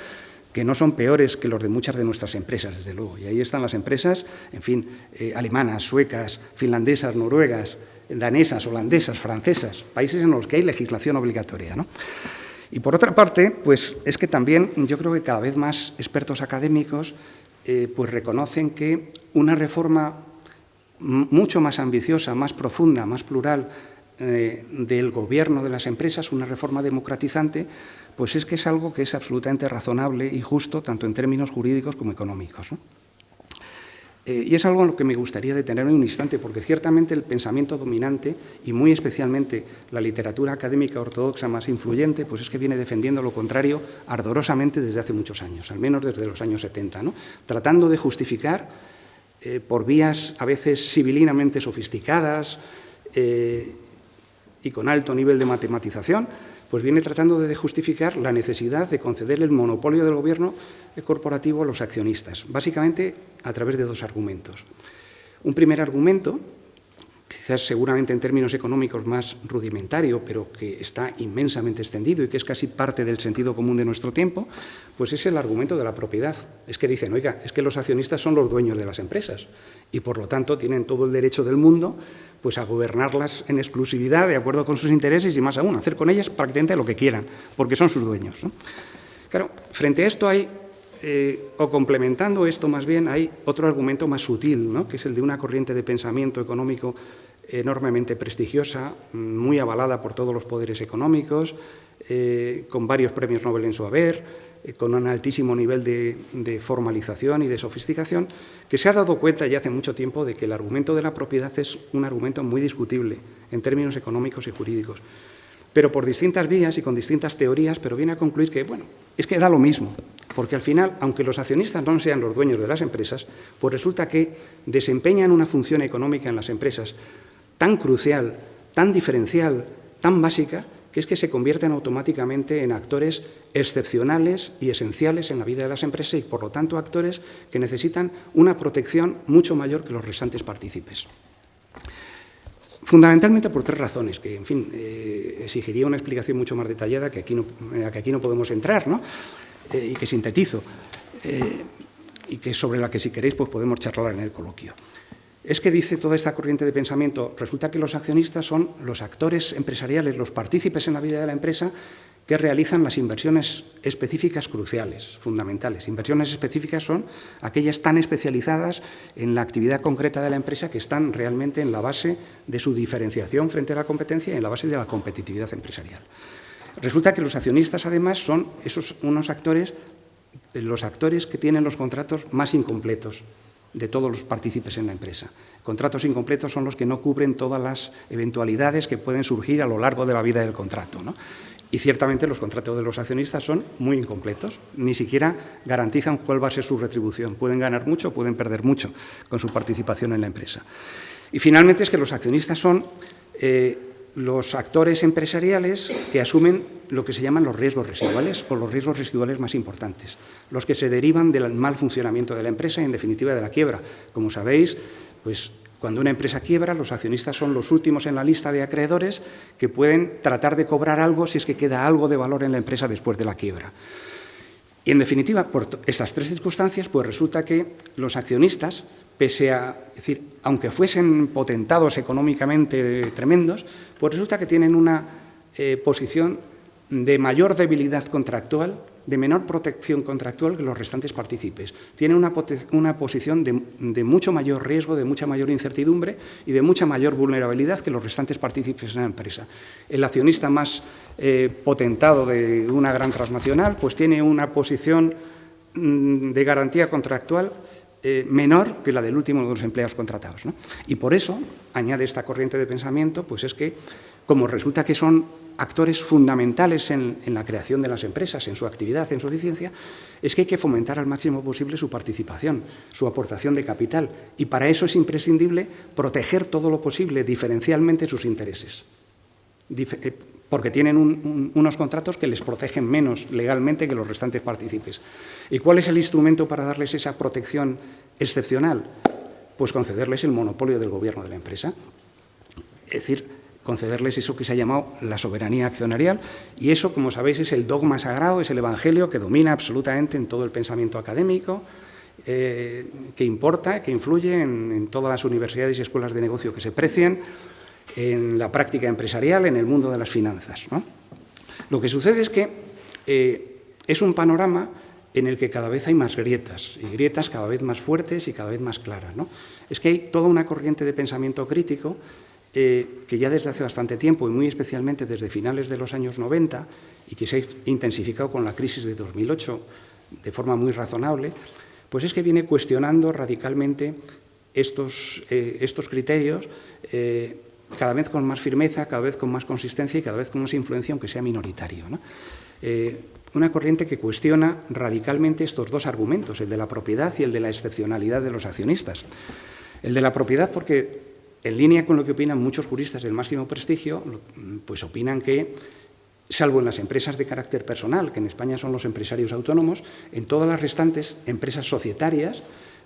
que no son peores que los de muchas de nuestras empresas, desde luego. Y ahí están las empresas, en fin, alemanas, suecas, finlandesas, noruegas, danesas, holandesas, francesas, países en los que hay legislación obligatoria. Y por otra parte, pues es que también yo creo que cada vez más expertos académicos eh, pues reconocen que una reforma mucho más ambiciosa, más profunda, más plural eh, del gobierno de las empresas, una reforma democratizante, pues es que es algo que es absolutamente razonable y justo tanto en términos jurídicos como económicos. Eh, y es algo en lo que me gustaría detenerme un instante, porque ciertamente el pensamiento dominante, y muy especialmente la literatura académica ortodoxa más influyente, pues es que viene defendiendo lo contrario ardorosamente desde hace muchos años, al menos desde los años 70, ¿no? tratando de justificar eh, por vías a veces civilinamente sofisticadas eh, y con alto nivel de matematización, pues viene tratando de justificar la necesidad de conceder el monopolio del gobierno corporativo a los accionistas, básicamente a través de dos argumentos. Un primer argumento, quizás seguramente en términos económicos más rudimentario, pero que está inmensamente extendido y que es casi parte del sentido común de nuestro tiempo, pues es el argumento de la propiedad. Es que dicen, oiga, es que los accionistas son los dueños de las empresas y por lo tanto tienen todo el derecho del mundo pues a gobernarlas en exclusividad, de acuerdo con sus intereses y más aún, hacer con ellas prácticamente lo que quieran, porque son sus dueños. Claro, frente a esto hay, eh, o complementando esto más bien, hay otro argumento más sutil, que es el de una corriente de pensamiento económico enormemente prestigiosa, muy avalada por todos los poderes económicos, eh, con varios premios Nobel en su haber, eh, con un altísimo nivel de, formalización y de sofisticación, que se ha dado cuenta ya hace mucho tiempo de que el argumento de la propiedad es un argumento muy discutible en términos económicos y jurídicos, pero por distintas vías y con distintas teorías, pero viene a concluir que, bueno, es que da lo mismo, porque al final, aunque los accionistas no sean los dueños de las empresas, pues resulta que desempeñan una función económica en las empresas tan crucial, tan diferencial, tan básica, que es que se convierten automáticamente en actores excepcionales y esenciales en la vida de las empresas y, por lo tanto, actores que necesitan una protección mucho mayor que los restantes partícipes. Fundamentalmente por tres razones, que, en fin, eh, exigiría una explicación mucho más detallada que aquí no, que aquí no podemos entrar, ¿no? Eh, y que sintetizo, eh, y que sobre la que, si queréis, pues podemos charlar en el coloquio es que dice toda esta corriente de pensamiento, resulta que los accionistas son los actores empresariales, los partícipes en la vida de la empresa que realizan las inversiones específicas cruciales, fundamentales. Inversiones específicas son aquellas tan especializadas en la actividad concreta de la empresa que están realmente en la base de su diferenciación frente a la competencia y en la base de la competitividad empresarial. Resulta que los accionistas, además, son esos unos actores, los actores que tienen los contratos más incompletos, de todos los partícipes en la empresa. Contratos incompletos son los que no cubren todas las eventualidades que pueden surgir a lo largo de la vida del contrato. Y ciertamente los contratos de los accionistas son muy incompletos, ni siquiera garantizan cuál va a ser su retribución. Pueden ganar mucho pueden perder mucho con su participación en la empresa. Y finalmente es que los accionistas son eh, los actores empresariales que asumen lo que se llaman los riesgos residuales o los riesgos residuales más importantes, los que se derivan del mal funcionamiento de la empresa y, en definitiva, de la quiebra. Como sabéis, pues cuando una empresa quiebra, los accionistas son los últimos en la lista de acreedores que pueden tratar de cobrar algo si es que queda algo de valor en la empresa después de la quiebra. Y, en definitiva, por estas tres circunstancias, pues resulta que los accionistas pese a, decir, aunque fuesen potentados económicamente tremendos, pues resulta que tienen una eh, posición de mayor debilidad contractual, de menor protección contractual que los restantes partícipes. Tienen una, posición de, mucho mayor riesgo, de mucha mayor incertidumbre y de mucha mayor vulnerabilidad que los restantes partícipes en la empresa. El accionista más eh, potentado de una gran transnacional pues tiene una posición mm, de garantía contractual eh, menor que la del último de los empleados contratados. Y por eso, añade esta corriente de pensamiento, pues es que, como resulta que son actores fundamentales en, la creación de las empresas, en su actividad, en su eficiencia, es que hay que fomentar al máximo posible su participación, su aportación de capital. Y para eso es imprescindible proteger todo lo posible, diferencialmente, sus intereses. Eh, porque tienen unos contratos que les protegen menos legalmente que los restantes partícipes. ¿Y cuál es el instrumento para darles esa protección excepcional? Pues concederles el monopolio del gobierno de la empresa. Es decir, concederles eso que se ha llamado la soberanía accionarial y eso, como sabéis, es el dogma sagrado, es el evangelio que domina absolutamente en todo el pensamiento académico, eh, que importa, que influye en, todas las universidades y escuelas de negocio que se precien, en la práctica empresarial, en el mundo de las finanzas. Lo que sucede es que eh, es un panorama en el que cada vez hay más grietas, y grietas cada vez más fuertes y cada vez más claras. Es que hay toda una corriente de pensamiento crítico eh, que ya desde hace bastante tiempo, y muy especialmente desde finales de los años 90, y que se ha intensificado con la crisis de 2008 de forma muy razonable, Pues es que viene cuestionando radicalmente estos, eh, estos criterios cada vez con más firmeza, cada vez con más consistencia y cada vez con más influencia, aunque sea minoritario. Eh, una corriente que cuestiona radicalmente estos dos argumentos, el de la propiedad y el de la excepcionalidad de los accionistas. El de la propiedad porque, en línea con lo que opinan muchos juristas del máximo prestigio, pues opinan que, salvo en las empresas de carácter personal, que en España son los empresarios autónomos, en todas las restantes empresas societarias,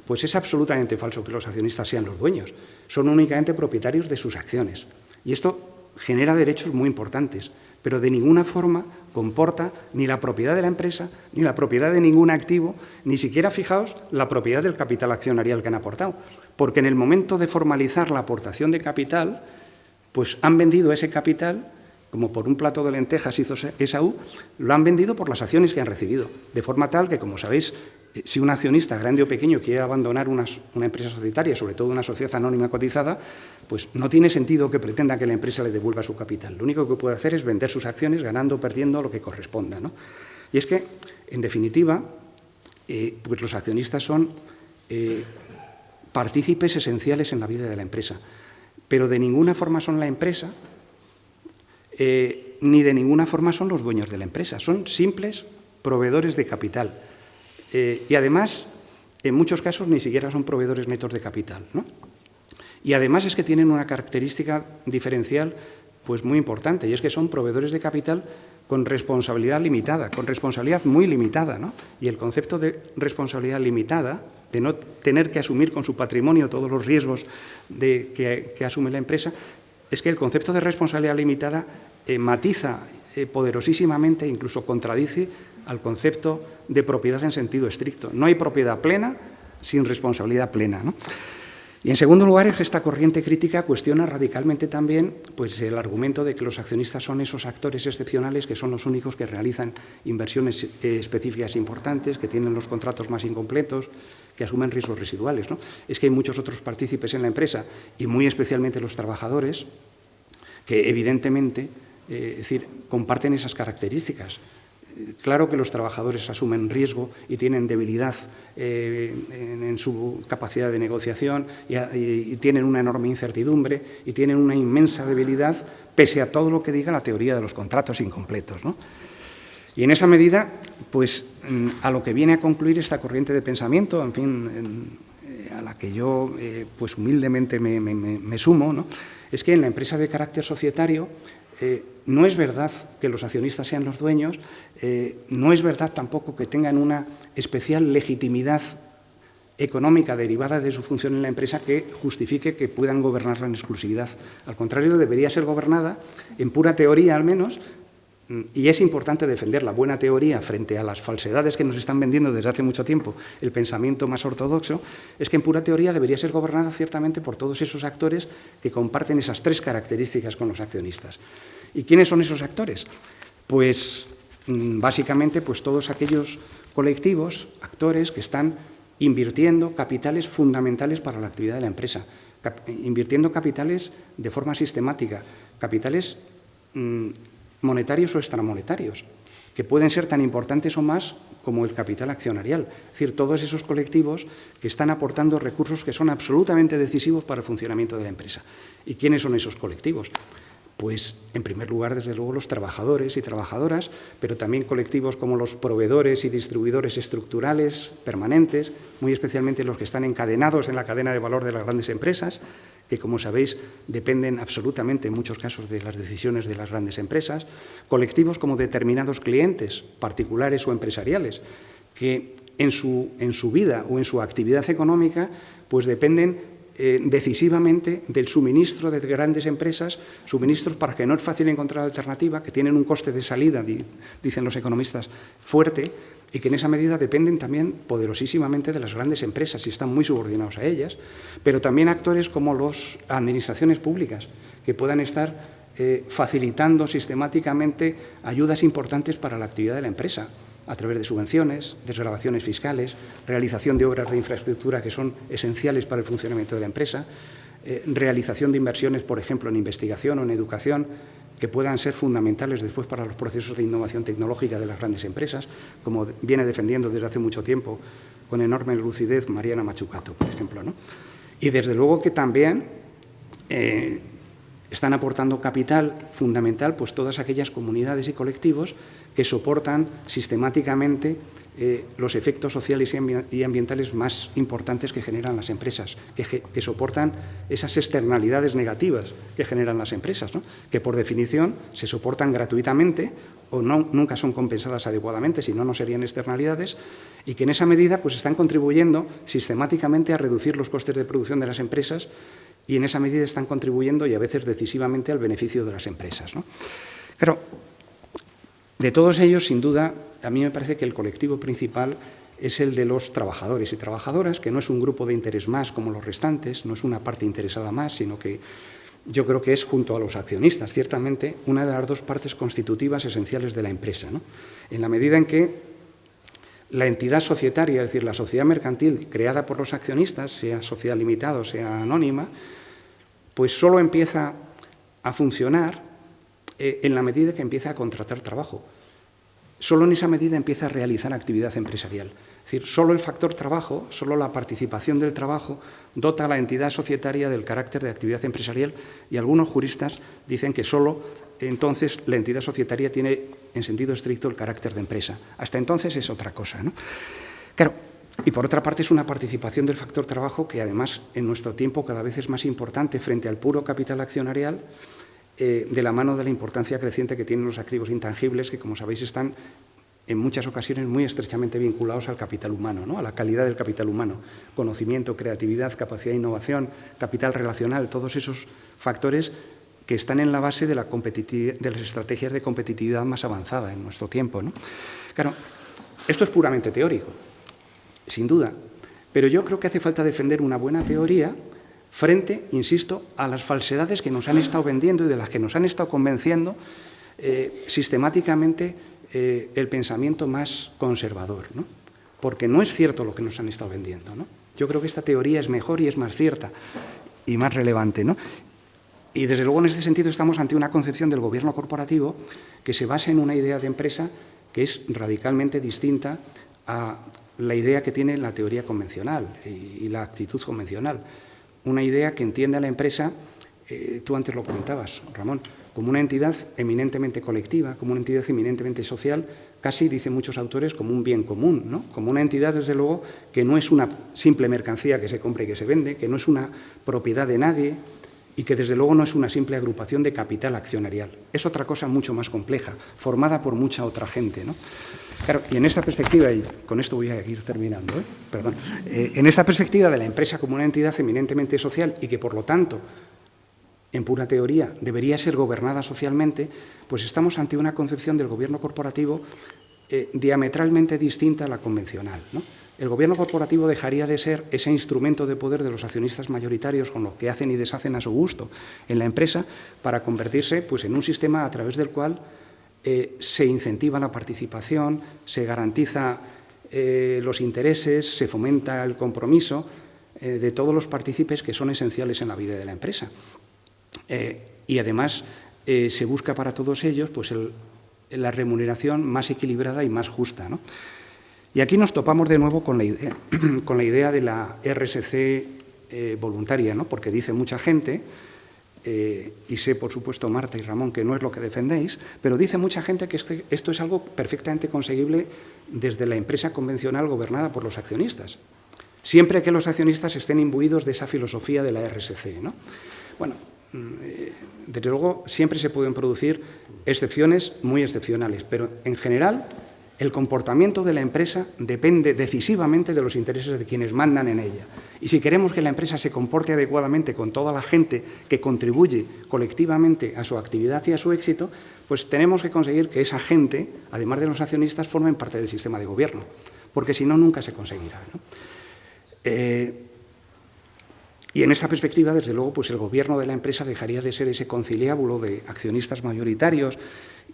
pues es absolutamente falso que los accionistas sean los dueños. Son únicamente propietarios de sus acciones. Y esto genera derechos muy importantes, pero de ninguna forma comporta ni la propiedad de la empresa, ni la propiedad de ningún activo, ni siquiera, fijaos, la propiedad del capital accionarial que han aportado. Porque en el momento de formalizar la aportación de capital, pues han vendido ese capital, como por un plato de lentejas hizo ESAU, lo han vendido por las acciones que han recibido. De forma tal que, como sabéis, si un accionista grande o pequeño quiere abandonar una, empresa societaria, sobre todo una sociedad anónima cotizada, pues no tiene sentido que pretenda que la empresa le devuelva su capital. Lo único que puede hacer es vender sus acciones ganando o perdiendo lo que corresponda. Y es que, en definitiva, eh, pues los accionistas son eh, partícipes esenciales en la vida de la empresa, pero de ninguna forma son la empresa, ni de ninguna forma son los dueños de la empresa, son simples proveedores de capital. Eh, y además, en muchos casos, ni siquiera son proveedores netos de capital. Y además es que tienen una característica diferencial pues muy importante, y es que son proveedores de capital con responsabilidad limitada, con responsabilidad muy limitada. Y el concepto de responsabilidad limitada, de no tener que asumir con su patrimonio todos los riesgos que, asume la empresa, es que el concepto de responsabilidad limitada eh, matiza eh, poderosísimamente, incluso contradice al concepto de propiedad en sentido estricto. No hay propiedad plena sin responsabilidad plena. Y en segundo lugar, esta corriente crítica cuestiona radicalmente también pues, el argumento de que los accionistas son esos actores excepcionales que son los únicos que realizan inversiones eh, específicas importantes, que tienen los contratos más incompletos, que asumen riesgos residuales. Es que hay muchos otros partícipes en la empresa, y muy especialmente los trabajadores, que evidentemente eh, decir, comparten esas características. Claro que los trabajadores asumen riesgo y tienen debilidad eh, en, su capacidad de negociación y, tienen una enorme incertidumbre y tienen una inmensa debilidad pese a todo lo que diga la teoría de los contratos incompletos. Y en esa medida, pues mm, a lo que viene a concluir esta corriente de pensamiento, en fin, eh, a la que yo pues humildemente me, sumo, es que en la empresa de carácter societario eh, no es verdad que los accionistas sean los dueños, eh, no es verdad tampoco que tengan una especial legitimidad económica derivada de su función en la empresa que justifique que puedan gobernarla en exclusividad. Al contrario, debería ser gobernada, en pura teoría al menos, y es importante defender la buena teoría frente a las falsedades que nos están vendiendo desde hace mucho tiempo el pensamiento más ortodoxo, es que en pura teoría debería ser gobernada ciertamente por todos esos actores que comparten esas tres características con los accionistas. ¿Y quiénes son esos actores? Pues mm, básicamente pues todos aquellos colectivos, actores que están invirtiendo capitales fundamentales para la actividad de la empresa, invirtiendo capitales de forma sistemática, capitales mm, monetarios o extramonetarios, que pueden ser tan importantes o más como el capital accionarial. Es decir, todos esos colectivos que están aportando recursos que son absolutamente decisivos para el funcionamiento de la empresa. ¿Y quiénes son esos colectivos? Pues, en primer lugar, desde luego, los trabajadores y trabajadoras, pero también colectivos como los proveedores y distribuidores estructurales permanentes, muy especialmente los que están encadenados en la cadena de valor de las grandes empresas, que, como sabéis, dependen absolutamente en muchos casos de las decisiones de las grandes empresas, colectivos como determinados clientes, particulares o empresariales, que en su, en su vida o en su actividad económica pues dependen eh, decisivamente del suministro de grandes empresas, suministros para que no es fácil encontrar alternativa, que tienen un coste de salida, dicen los economistas, fuerte, y que en esa medida dependen también poderosísimamente de las grandes empresas y están muy subordinados a ellas, pero también actores como las administraciones públicas, que puedan estar eh, facilitando sistemáticamente ayudas importantes para la actividad de la empresa a través de subvenciones, desgrabaciones fiscales, realización de obras de infraestructura que son esenciales para el funcionamiento de la empresa, eh, realización de inversiones, por ejemplo, en investigación o en educación, que puedan ser fundamentales después para los procesos de innovación tecnológica de las grandes empresas, como viene defendiendo desde hace mucho tiempo con enorme lucidez Mariana Machucato, por ejemplo. ¿no? Y desde luego que también eh, están aportando capital fundamental pues, todas aquellas comunidades y colectivos que soportan sistemáticamente eh, los efectos sociales y ambientales más importantes que generan las empresas, que, soportan esas externalidades negativas que generan las empresas, que por definición se soportan gratuitamente o no, nunca son compensadas adecuadamente, si no, no serían externalidades, y que en esa medida pues, están contribuyendo sistemáticamente a reducir los costes de producción de las empresas y en esa medida están contribuyendo y a veces decisivamente al beneficio de las empresas. ¿no? Claro, de todos ellos, sin duda, a mí me parece que el colectivo principal es el de los trabajadores y trabajadoras, que no es un grupo de interés más como los restantes, no es una parte interesada más, sino que yo creo que es, junto a los accionistas, ciertamente, una de las dos partes constitutivas esenciales de la empresa. En la medida en que la entidad societaria, es decir, la sociedad mercantil creada por los accionistas, sea sociedad limitada o sea anónima, pues solo empieza a funcionar eh, en la medida que empieza a contratar trabajo. Solo en esa medida empieza a realizar actividad empresarial. Es decir, solo el factor trabajo, solo la participación del trabajo dota a la entidad societaria del carácter de actividad empresarial y algunos juristas dicen que solo entonces la entidad societaria tiene en sentido estricto el carácter de empresa. Hasta entonces es otra cosa. ¿no? Claro, y por otra parte es una participación del factor trabajo que además en nuestro tiempo cada vez es más importante frente al puro capital accionarial eh, de la mano de la importancia creciente que tienen los activos intangibles, que como sabéis están en muchas ocasiones muy estrechamente vinculados al capital humano, ¿no? a la calidad del capital humano, conocimiento, creatividad, capacidad de innovación, capital relacional, todos esos factores que están en la base de, la de las estrategias de competitividad más avanzada en nuestro tiempo. ¿no? Claro, esto es puramente teórico, sin duda, pero yo creo que hace falta defender una buena teoría frente, insisto, a las falsedades que nos han estado vendiendo y de las que nos han estado convenciendo eh, sistemáticamente eh, el pensamiento más conservador, ¿no? porque no es cierto lo que nos han estado vendiendo. ¿no? Yo creo que esta teoría es mejor y es más cierta y más relevante. ¿no? Y desde luego en este sentido estamos ante una concepción del gobierno corporativo que se basa en una idea de empresa que es radicalmente distinta a la idea que tiene la teoría convencional y la actitud convencional una idea que entiende a la empresa, eh, tú antes lo comentabas, Ramón, como una entidad eminentemente colectiva, como una entidad eminentemente social, casi, dicen muchos autores, como un bien común, ¿no? como una entidad, desde luego, que no es una simple mercancía que se compra y que se vende, que no es una propiedad de nadie y que, desde luego, no es una simple agrupación de capital accionarial. Es otra cosa mucho más compleja, formada por mucha otra gente. ¿no? Claro, y en esta perspectiva, y con esto voy a ir terminando, ¿eh? perdón, eh, en esta perspectiva de la empresa como una entidad eminentemente social y que, por lo tanto, en pura teoría, debería ser gobernada socialmente, pues estamos ante una concepción del gobierno corporativo eh, diametralmente distinta a la convencional. El gobierno corporativo dejaría de ser ese instrumento de poder de los accionistas mayoritarios con lo que hacen y deshacen a su gusto en la empresa para convertirse pues, en un sistema a través del cual eh, se incentiva la participación, se garantiza eh, los intereses, se fomenta el compromiso eh, de todos los partícipes que son esenciales en la vida de la empresa. y además se busca para todos ellos pues, la remuneración más equilibrada y más justa. Y aquí nos topamos de nuevo con la idea, <clears throat> con la idea de la RSC voluntaria, ¿no? porque dice mucha gente eh, y sé, por supuesto, Marta y Ramón, que no es lo que defendéis, pero dice mucha gente que este, esto es algo perfectamente conseguible desde la empresa convencional gobernada por los accionistas, siempre que los accionistas estén imbuidos de esa filosofía de la RSC. ¿no? Bueno, mm, eh, desde luego siempre se pueden producir excepciones muy excepcionales, pero en general el comportamiento de la empresa depende decisivamente de los intereses de quienes mandan en ella. Y si queremos que la empresa se comporte adecuadamente con toda la gente que contribuye colectivamente a su actividad y a su éxito, pues tenemos que conseguir que esa gente, además de los accionistas, formen parte del sistema de gobierno, porque si no, nunca se conseguirá. Eh, y en esta perspectiva, desde luego, pues el gobierno de la empresa dejaría de ser ese conciliábulo de accionistas mayoritarios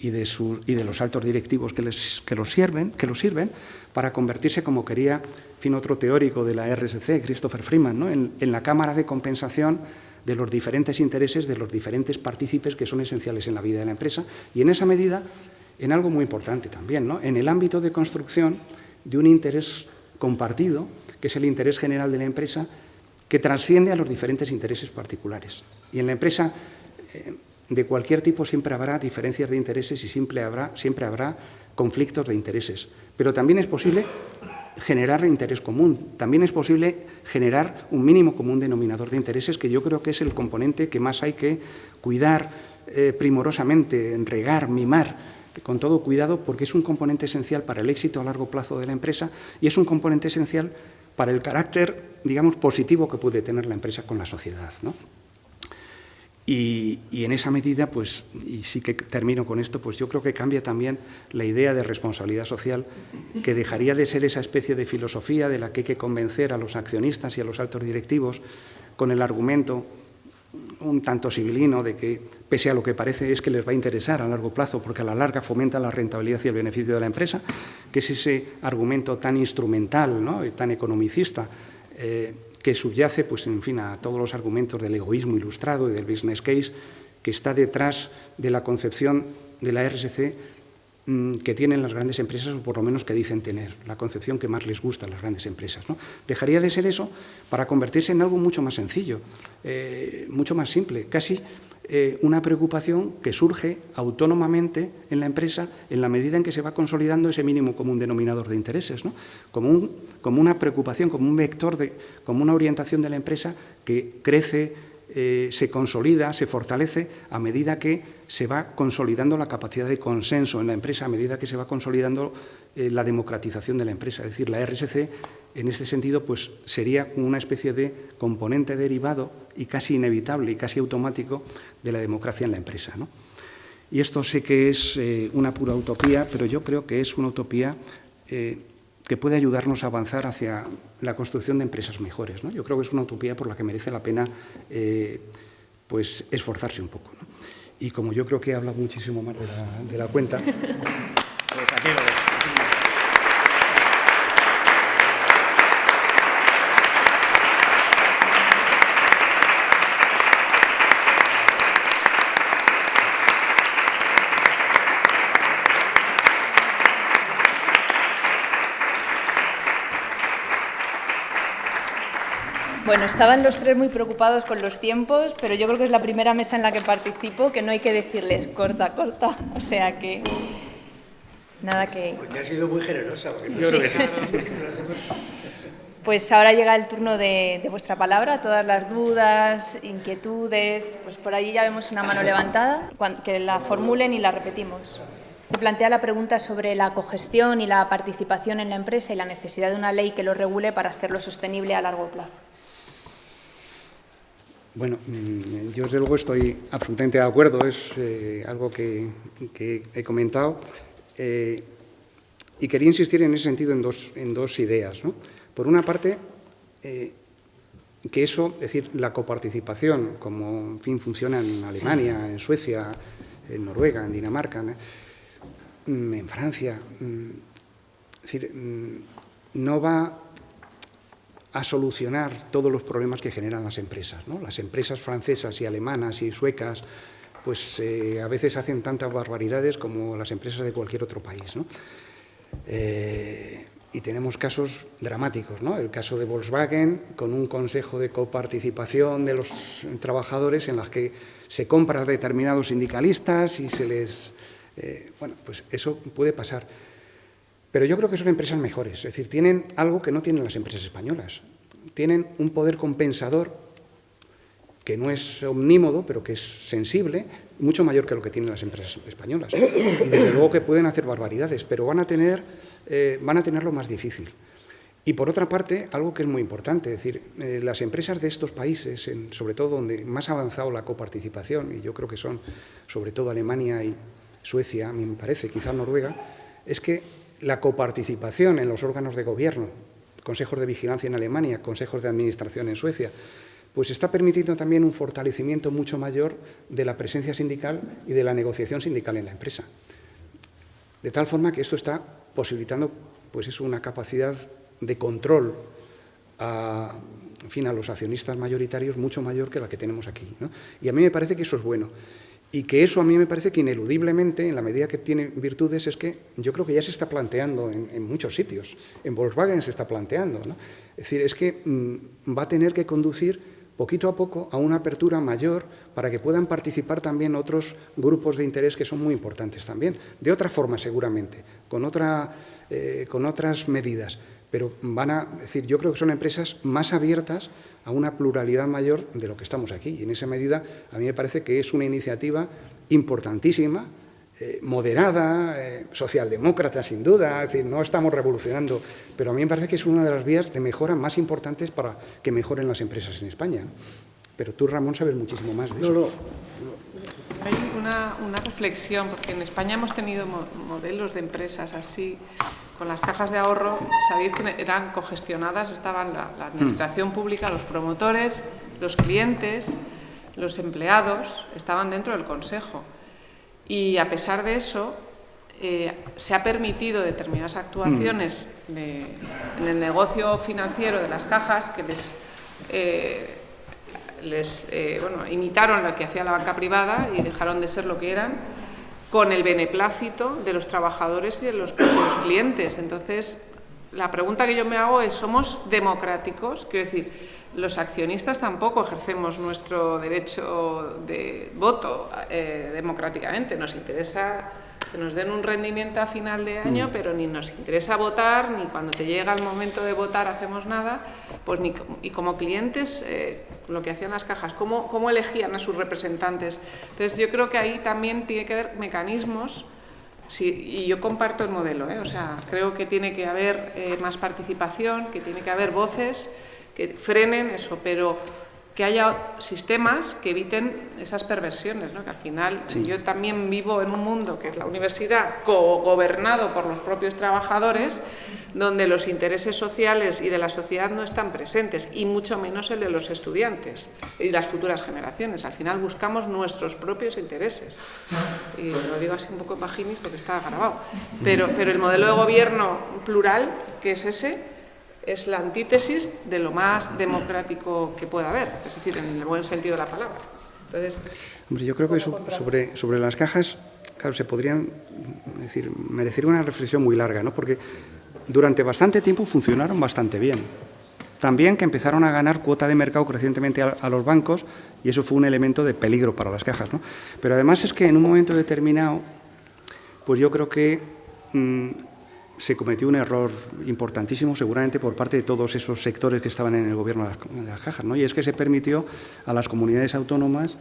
y de, y de los altos directivos que, les, que, los sirven, que los sirven para convertirse, como quería fin otro teórico de la RSC, Christopher Freeman, ¿no? en, la cámara de compensación de los diferentes intereses de los diferentes partícipes que son esenciales en la vida de la empresa y en esa medida en algo muy importante también, ¿no? en el ámbito de construcción de un interés compartido, que es el interés general de la empresa, que trasciende a los diferentes intereses particulares. Y en la empresa eh, de cualquier tipo siempre habrá diferencias de intereses y siempre habrá, siempre habrá conflictos de intereses. Pero también es posible generar interés común. También es posible generar un mínimo común denominador de intereses, que yo creo que es el componente que más hay que cuidar eh, primorosamente, regar, mimar, con todo cuidado, porque es un componente esencial para el éxito a largo plazo de la empresa y es un componente esencial para el carácter, digamos, positivo que puede tener la empresa con la sociedad. ¿no? Y, en esa medida, pues, y sí que termino con esto, pues yo creo que cambia también la idea de responsabilidad social, que dejaría de ser esa especie de filosofía de la que hay que convencer a los accionistas y a los altos directivos con el argumento un tanto civilino de que, pese a lo que parece, es que les va a interesar a largo plazo, porque a la larga fomenta la rentabilidad y el beneficio de la empresa, que es ese argumento tan instrumental ¿no? y tan economicista eh, que subyace pues, en fin, a todos los argumentos del egoísmo ilustrado y del business case que está detrás de la concepción de la RSC mm, que tienen las grandes empresas, o por lo menos que dicen tener, la concepción que más les gusta a las grandes empresas. Dejaría de ser eso para convertirse en algo mucho más sencillo, eh, mucho más simple, casi eh, una preocupación que surge autónomamente en la empresa en la medida en que se va consolidando ese mínimo común denominador de intereses, como, como, una preocupación, como un vector, de, como una orientación de la empresa que crece, eh, se consolida, se fortalece a medida que se va consolidando la capacidad de consenso en la empresa, a medida que se va consolidando eh, la democratización de la empresa. Es decir, la RSC en este sentido, pues sería una especie de componente derivado y casi inevitable y casi automático de la democracia en la empresa. Y esto sé que es eh, una pura utopía, pero yo creo que es una utopía eh, que puede ayudarnos a avanzar hacia la construcción de empresas mejores. Yo creo que es una utopía por la que merece la pena pues, esforzarse un poco. Y como yo creo que he hablado muchísimo más de la cuenta, pues aquí lo Bueno, estaban los tres muy preocupados con los tiempos, pero yo creo que es la primera mesa en la que participo que no hay que decirles corta, corta. <laughs> O sea que nada que... Porque ha sido muy generosa. Porque no yo creo que sí. <laughs> Pues ahora llega el turno de, vuestra palabra, todas las dudas, inquietudes, pues por allí ya vemos una mano levantada, que la formulen y la repetimos. Se plantea la pregunta sobre la cogestión y la participación en la empresa y la necesidad de una ley que lo regule para hacerlo sostenible a largo plazo. Bueno, mm, yo desde luego estoy absolutamente de acuerdo, es eh, algo que, he comentado eh, y quería insistir en ese sentido en dos, en dos ideas. Por una parte, eh, que eso, es decir, la coparticipación, como en fin funciona en Alemania, en Suecia, en Noruega, en Dinamarca, mm, en Francia, mm, es decir, no va a solucionar todos los problemas que generan las empresas. Las empresas francesas y alemanas y suecas pues eh, a veces hacen tantas barbaridades como las empresas de cualquier otro país. Eh, y tenemos casos dramáticos, ¿no? el caso de Volkswagen con un consejo de coparticipación de los trabajadores en las que se compran determinados sindicalistas y se les... Eh, bueno, pues eso puede pasar. Pero yo creo que son empresas mejores, es decir, tienen algo que no tienen las empresas españolas. Tienen un poder compensador que no es omnímodo, pero que es sensible, mucho mayor que lo que tienen las empresas españolas. Desde luego que pueden hacer barbaridades, pero van a, tener, eh, van a tenerlo más difícil. Y por otra parte, algo que es muy importante, es decir, eh, las empresas de estos países, sobre todo donde más ha avanzado la coparticipación, y yo creo que son sobre todo Alemania y Suecia, a mí me parece, quizá Noruega, es que la coparticipación en los órganos de gobierno, consejos de vigilancia en Alemania, consejos de administración en Suecia, pues está permitiendo también un fortalecimiento mucho mayor de la presencia sindical y de la negociación sindical en la empresa. De tal forma que esto está posibilitando pues es una capacidad de control a, fin, a los accionistas mayoritarios mucho mayor que la que tenemos aquí. Y a mí me parece que eso es bueno. Y que eso a mí me parece que ineludiblemente, en la medida que tiene virtudes, es que yo creo que ya se está planteando en, muchos sitios. En Volkswagen se está planteando. Es decir, es que mm, va a tener que conducir poquito a poco a una apertura mayor para que puedan participar también otros grupos de interés que son muy importantes también. De otra forma, seguramente, con, otra, eh, con otras medidas pero van a decir, yo creo que son empresas más abiertas a una pluralidad mayor de lo que estamos aquí. Y en esa medida a mí me parece que es una iniciativa importantísima, eh, moderada, eh, socialdemócrata sin duda, es decir, no estamos revolucionando, pero a mí me parece que es una de las vías de mejora más importantes para que mejoren las empresas en España. Pero tú, Ramón, sabes muchísimo más de eso. Hay una, reflexión, porque en España hemos tenido modelos de empresas así, con las cajas de ahorro, sabéis que eran cogestionadas, estaban la, administración mm. pública, los promotores, los clientes, los empleados, estaban dentro del Consejo. Y a pesar de eso, eh, se ha permitido determinadas actuaciones mm. en el negocio financiero de las cajas que les... Eh, les eh, bueno, imitaron lo que hacía la banca privada y dejaron de ser lo que eran con el beneplácito de los trabajadores y de los propios clientes. Entonces, la pregunta que yo me hago es, ¿somos democráticos? Quiero decir, los accionistas tampoco ejercemos nuestro derecho de voto eh, democráticamente. Nos interesa que nos den un rendimiento a final de año, mm. pero ni nos interesa votar, ni cuando te llega el momento de votar hacemos nada, pues ni, y como clientes, eh, lo que hacían las cajas, ¿cómo, ¿cómo elegían a sus representantes? Entonces yo creo que ahí también tiene que haber mecanismos Sí, y yo comparto el modelo, ¿eh? o sea, creo que tiene que haber eh, más participación, que tiene que haber voces que frenen eso, pero que haya sistemas que eviten esas perversiones, ¿no? que al final yo también vivo en un mundo que es la universidad gobernado por los propios trabajadores, donde los intereses sociales y de la sociedad no están presentes, y mucho menos el de los estudiantes y las futuras generaciones. Al final buscamos nuestros propios intereses. Y lo digo así un poco en porque está grabado. Pero, pero el modelo de gobierno plural, que es ese, es la antítesis de lo más democrático que pueda haber, es decir, en el buen sentido de la palabra. Entonces, Hombre, yo creo que sobre, sobre las cajas, claro, se podrían decir, merecer una reflexión muy larga, ¿no? porque durante bastante tiempo funcionaron bastante bien. También que empezaron a ganar cuota de mercado crecientemente a, los bancos y eso fue un elemento de peligro para las cajas. ¿no? Pero además es que en un momento determinado, pues yo creo que mm, se cometió un error importantísimo, seguramente por parte de todos esos sectores que estaban en el gobierno de las, cajas, ¿no? y es que se permitió a las comunidades autónomas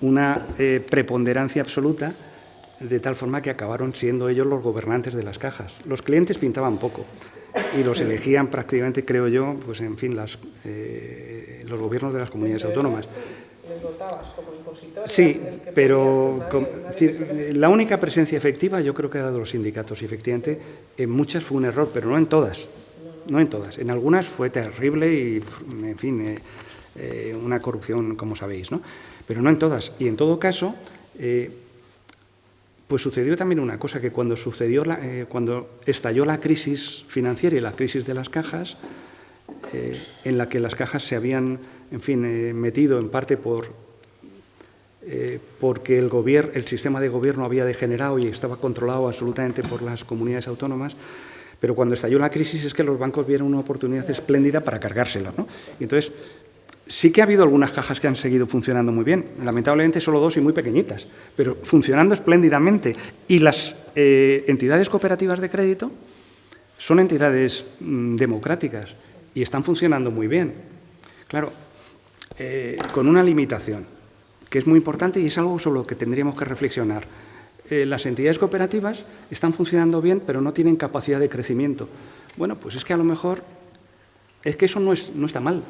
una eh, preponderancia absoluta, de tal forma que acabaron siendo ellos los gobernantes de las cajas. Los clientes pintaban poco y los elegían prácticamente, creo yo, pues en fin, eh, los gobiernos de las comunidades autónomas como Sí, pero la única presencia efectiva yo creo que era de los sindicatos y efectivamente en muchas fue un error, pero no en todas. No en todas. En algunas fue terrible y, en fin, eh, eh, una corrupción, como sabéis, ¿no? Pero no en todas. Y en todo caso, eh, pues sucedió también una cosa, que cuando, sucedió cuando estalló la crisis financiera y la crisis de las cajas, en la que las cajas se habían en fin, eh, metido en parte por, eh, porque el, el sistema de gobierno había degenerado y estaba controlado absolutamente por las comunidades autónomas, pero cuando estalló la crisis es que los bancos vieron una oportunidad espléndida para cargársela. ¿no? Entonces, sí que ha habido algunas cajas que han seguido funcionando muy bien, lamentablemente solo dos y muy pequeñitas, pero funcionando espléndidamente. Y las eh, entidades cooperativas de crédito son entidades mm, democráticas y están funcionando muy bien. Claro, eh, con una limitación, que es muy importante y es algo sobre lo que tendríamos que reflexionar. Eh, las entidades cooperativas están funcionando bien, pero no tienen capacidad de crecimiento. Bueno, pues es que a lo mejor, es que eso no, es, no está mal.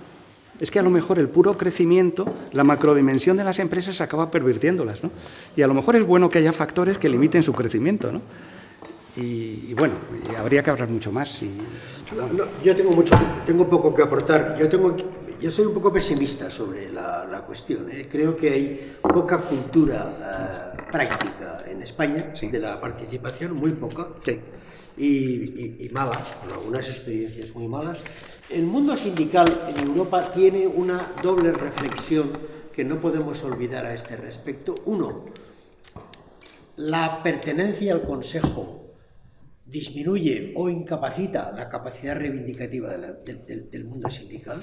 Es que a lo mejor el puro crecimiento, la macrodimensión de las empresas acaba pervirtiéndolas. ¿no? Y a lo mejor es bueno que haya factores que limiten su crecimiento. ¿no? Y, bueno, habría que hablar mucho más. yo tengo, mucho, tengo poco que aportar. Yo tengo yo soy un poco pesimista sobre la, cuestión. ¿eh? Creo que hay poca cultura eh, práctica en España de la participación, muy poca, y, y, mala, con algunas experiencias muy malas. El mundo sindical en Europa tiene una doble reflexión que no podemos olvidar a este respecto. Uno, la pertenencia al Consejo disminuye o incapacita la capacidad reivindicativa del mundo sindical,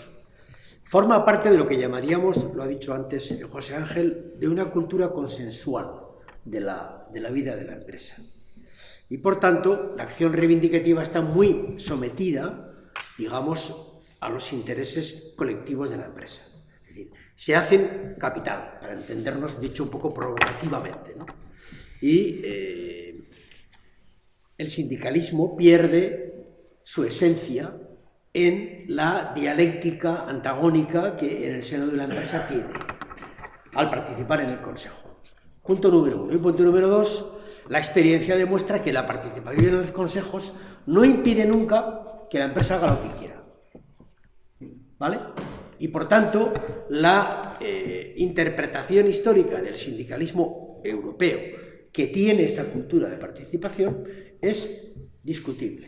forma parte de lo que llamaríamos, lo ha dicho antes José Ángel, de una cultura consensual de la, de la vida de la empresa. Y por tanto, la acción reivindicativa está muy sometida, digamos, a los intereses colectivos de la empresa. Es decir, se hacen capital, para entendernos, dicho un poco provocativamente. Y eh, el sindicalismo pierde su esencia en la dialéctica antagónica que en el seno de la empresa tiene al participar en el Consejo. Punto número uno. Y punto número dos, la experiencia demuestra que la participación en los consejos no impide nunca que la empresa haga lo que quiera. ¿Vale? Y por tanto, la eh, interpretación histórica del sindicalismo europeo que tiene esa cultura de participación es discutible.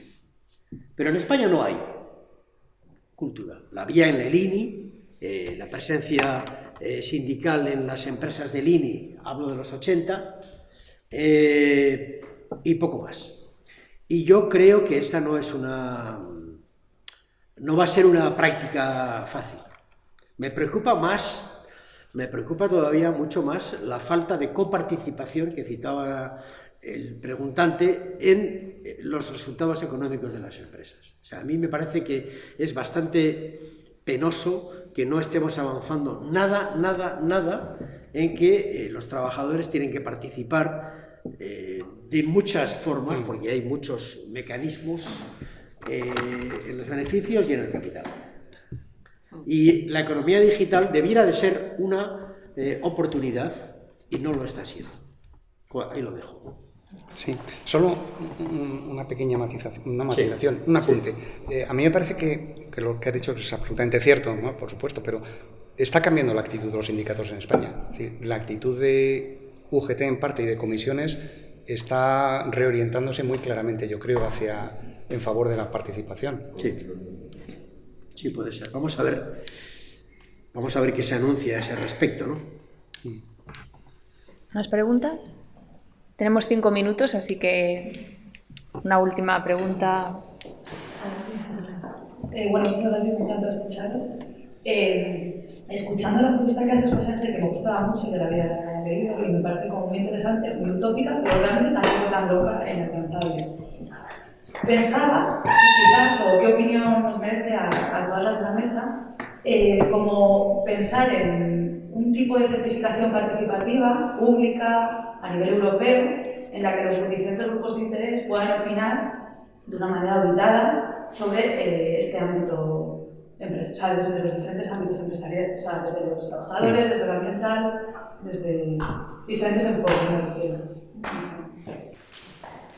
Pero en España no hay cultura. La vía en el INI, eh, la presencia eh, sindical en las empresas del INI, hablo de los 80, eh, y poco más. Y yo creo que esta no es una... no va a ser una práctica fácil. Me preocupa más, me preocupa todavía mucho más la falta de coparticipación que citaba el preguntante en eh, los resultados económicos de las empresas. O sea, a mí me parece que es bastante penoso que no estemos avanzando nada, nada, nada en que eh, los trabajadores tienen que participar eh, de muchas formas, porque hay muchos mecanismos en los beneficios y en el capital. Y la economía digital debiera de ser una oportunidad y no lo está siendo. Ahí lo dejo. Sí, solo una pequeña matización, una matización, un apunte. Eh, a mí me parece que, lo que ha dicho es absolutamente cierto, por supuesto, pero está cambiando la actitud de los sindicatos en España. la actitud de UGT en parte y de comisiones está reorientándose muy claramente, yo creo, hacia en favor de la participación. Sí, sí puede ser. Vamos a ver, vamos a ver qué se anuncia a ese respecto, ¿no? ¿Más preguntas? Tenemos cinco minutos, así que una última pregunta. Eh, bueno, muchas gracias, me encanta escucharos. Eh, escuchando la propuesta que haces, José Ángel, que me gustaba mucho, que la había leído y me parece como muy interesante, muy utópica, pero realmente tampoco tan loca e inalcanzable. Pensaba, quizás, o qué opinión nos merece a, todas las de la mesa, eh, como pensar en tipo de certificación participativa, pública, a nivel europeo en la que los suficientes grupos de interés puedan opinar de una manera auditada sobre eh, este ámbito empresarial, desde los diferentes ámbitos empresariales, o sea, desde los trabajadores, desde lo ambiental, desde diferentes enfoques, me refiero.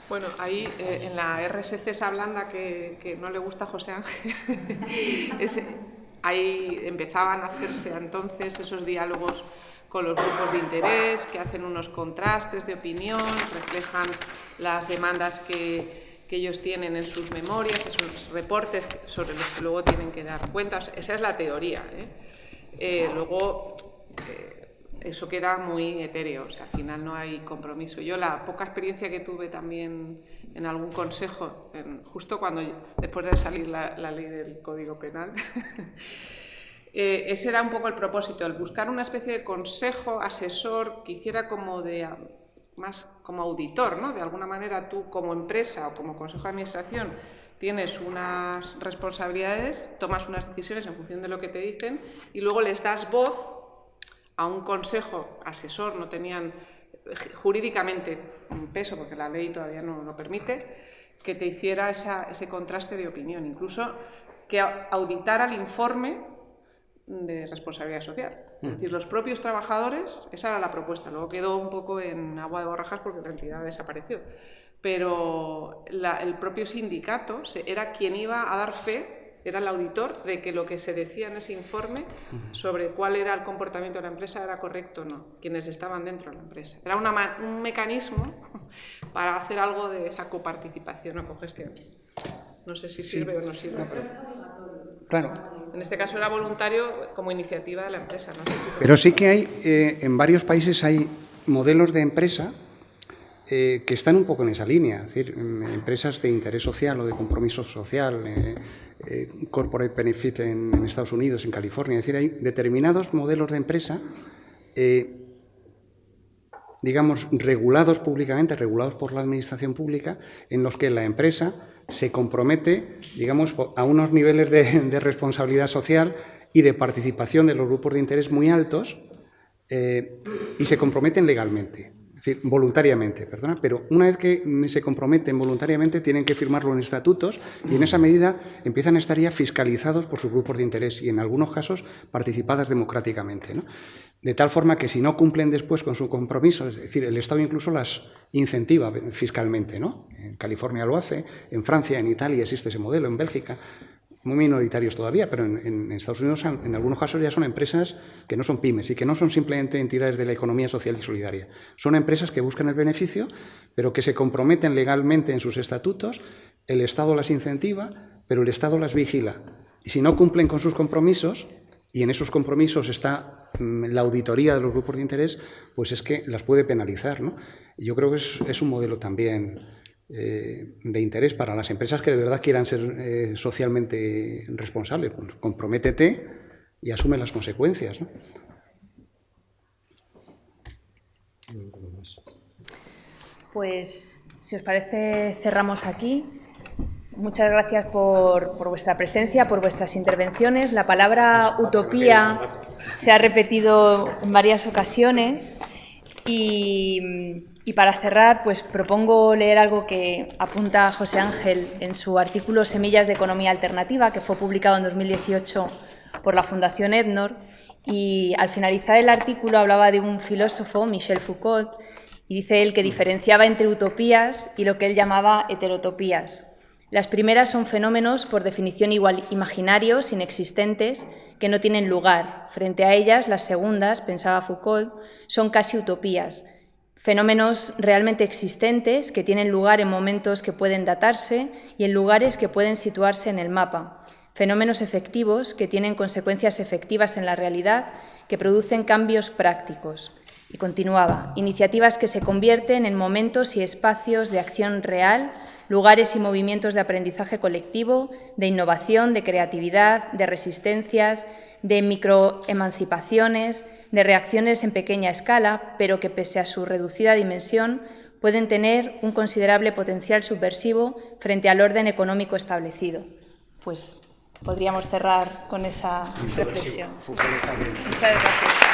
Bueno, ahí eh, en la RSC esa blanda que, que, no le gusta a José Ángel, <laughs> ahí empezaban a hacerse entonces esos diálogos con los grupos de interés, que hacen unos contrastes de opinión, reflejan las demandas que, ellos tienen en sus memorias, esos reportes sobre los que luego tienen que dar cuentas. Esa es la teoría. ¿eh? Eh, luego, eh, eso queda muy etéreo, o sea, al final no hay compromiso. Yo la poca experiencia que tuve también en algún consejo, justo cuando, después de salir la, la ley del Código Penal, <laughs> Eh, ese era un poco el propósito, el buscar una especie de consejo, asesor, que hiciera como de más como auditor, ¿no? De alguna manera tú como empresa o como consejo de administración tienes unas responsabilidades, tomas unas decisiones en función de lo que te dicen y luego les das voz a un consejo asesor, no tenían jurídicamente un peso porque la ley todavía no lo permite, que te hiciera ese contraste de opinión, incluso que auditara el informe de responsabilidad social. Es decir, los propios trabajadores, esa era la propuesta, luego quedó un poco en agua de borrajas porque la entidad desapareció, pero el propio sindicato era quien iba a dar fe, era el auditor, de que lo que se decía en ese informe sobre cuál era el comportamiento de la empresa era correcto o no, quienes estaban dentro de la empresa. Era un mecanismo <laughs> para hacer algo de esa coparticipación o cogestión. No sé si sirve o no sirve. Claro. En este caso era voluntario como iniciativa de la empresa. Pero sí que hay, eh, en varios países hay modelos de empresa eh, que están un poco en esa línea, es decir, mm, empresas de interés social o de compromiso social, eh, eh, corporate benefit en, Estados Unidos, en California, es decir, hay determinados modelos de empresa digamos, regulados públicamente, regulados por la administración pública, en los que la empresa se compromete, digamos, a unos niveles de, responsabilidad social y de participación de los grupos de interés muy altos y se comprometen legalmente decir, voluntariamente, perdona, pero una vez que se comprometen voluntariamente tienen que firmarlo en estatutos y en esa medida empiezan a estar ya fiscalizados por sus grupos de interés y en algunos casos participadas democráticamente. De tal forma que si no cumplen después con su compromiso, es decir, el Estado incluso las incentiva fiscalmente. ¿no? En California lo hace, en Francia, en Italia existe ese modelo, en Bélgica muy minoritarios todavía, pero en, Estados Unidos en algunos casos ya son empresas que no son pymes y que no son simplemente entidades de la economía social y solidaria. Son empresas que buscan el beneficio, pero que se comprometen legalmente en sus estatutos, el Estado las incentiva, pero el Estado las vigila. Y si no cumplen con sus compromisos, y en esos compromisos está mm, la auditoría de los grupos de interés, pues es que las puede penalizar. ¿no? Yo creo que es un modelo también eh, de interés para las empresas que de verdad quieran ser eh, socialmente responsables. Pues comprométete y asume las consecuencias. Pues, si os parece, cerramos aquí. Muchas gracias por, por, vuestra presencia, por vuestras intervenciones. La palabra utopía se ha repetido en varias ocasiones y y para cerrar, pues propongo leer algo que apunta José Ángel en su artículo Semillas de Economía Alternativa, que fue publicado en 2018 por la Fundación Ednor. Y al finalizar el artículo hablaba de un filósofo, Michel Foucault, y dice él que diferenciaba entre utopías y lo que él llamaba heterotopías. Las primeras son fenómenos, por definición igual imaginarios, inexistentes, que no tienen lugar. Frente a ellas, las segundas, pensaba Foucault, son casi utopías, fenómenos realmente existentes que tienen lugar en momentos que pueden datarse y en lugares que pueden situarse en el mapa, fenómenos efectivos que tienen consecuencias efectivas en la realidad, que producen cambios prácticos. Y continuaba, iniciativas que se convierten en momentos y espacios de acción real, lugares y movimientos de aprendizaje colectivo, de innovación, de creatividad, de resistencias, de microemancipaciones, de reacciones en pequeña escala, pero que pese a su reducida dimensión pueden tener un considerable potencial subversivo frente al orden económico establecido. Pues podríamos cerrar con esa reflexión. Muchas gracias.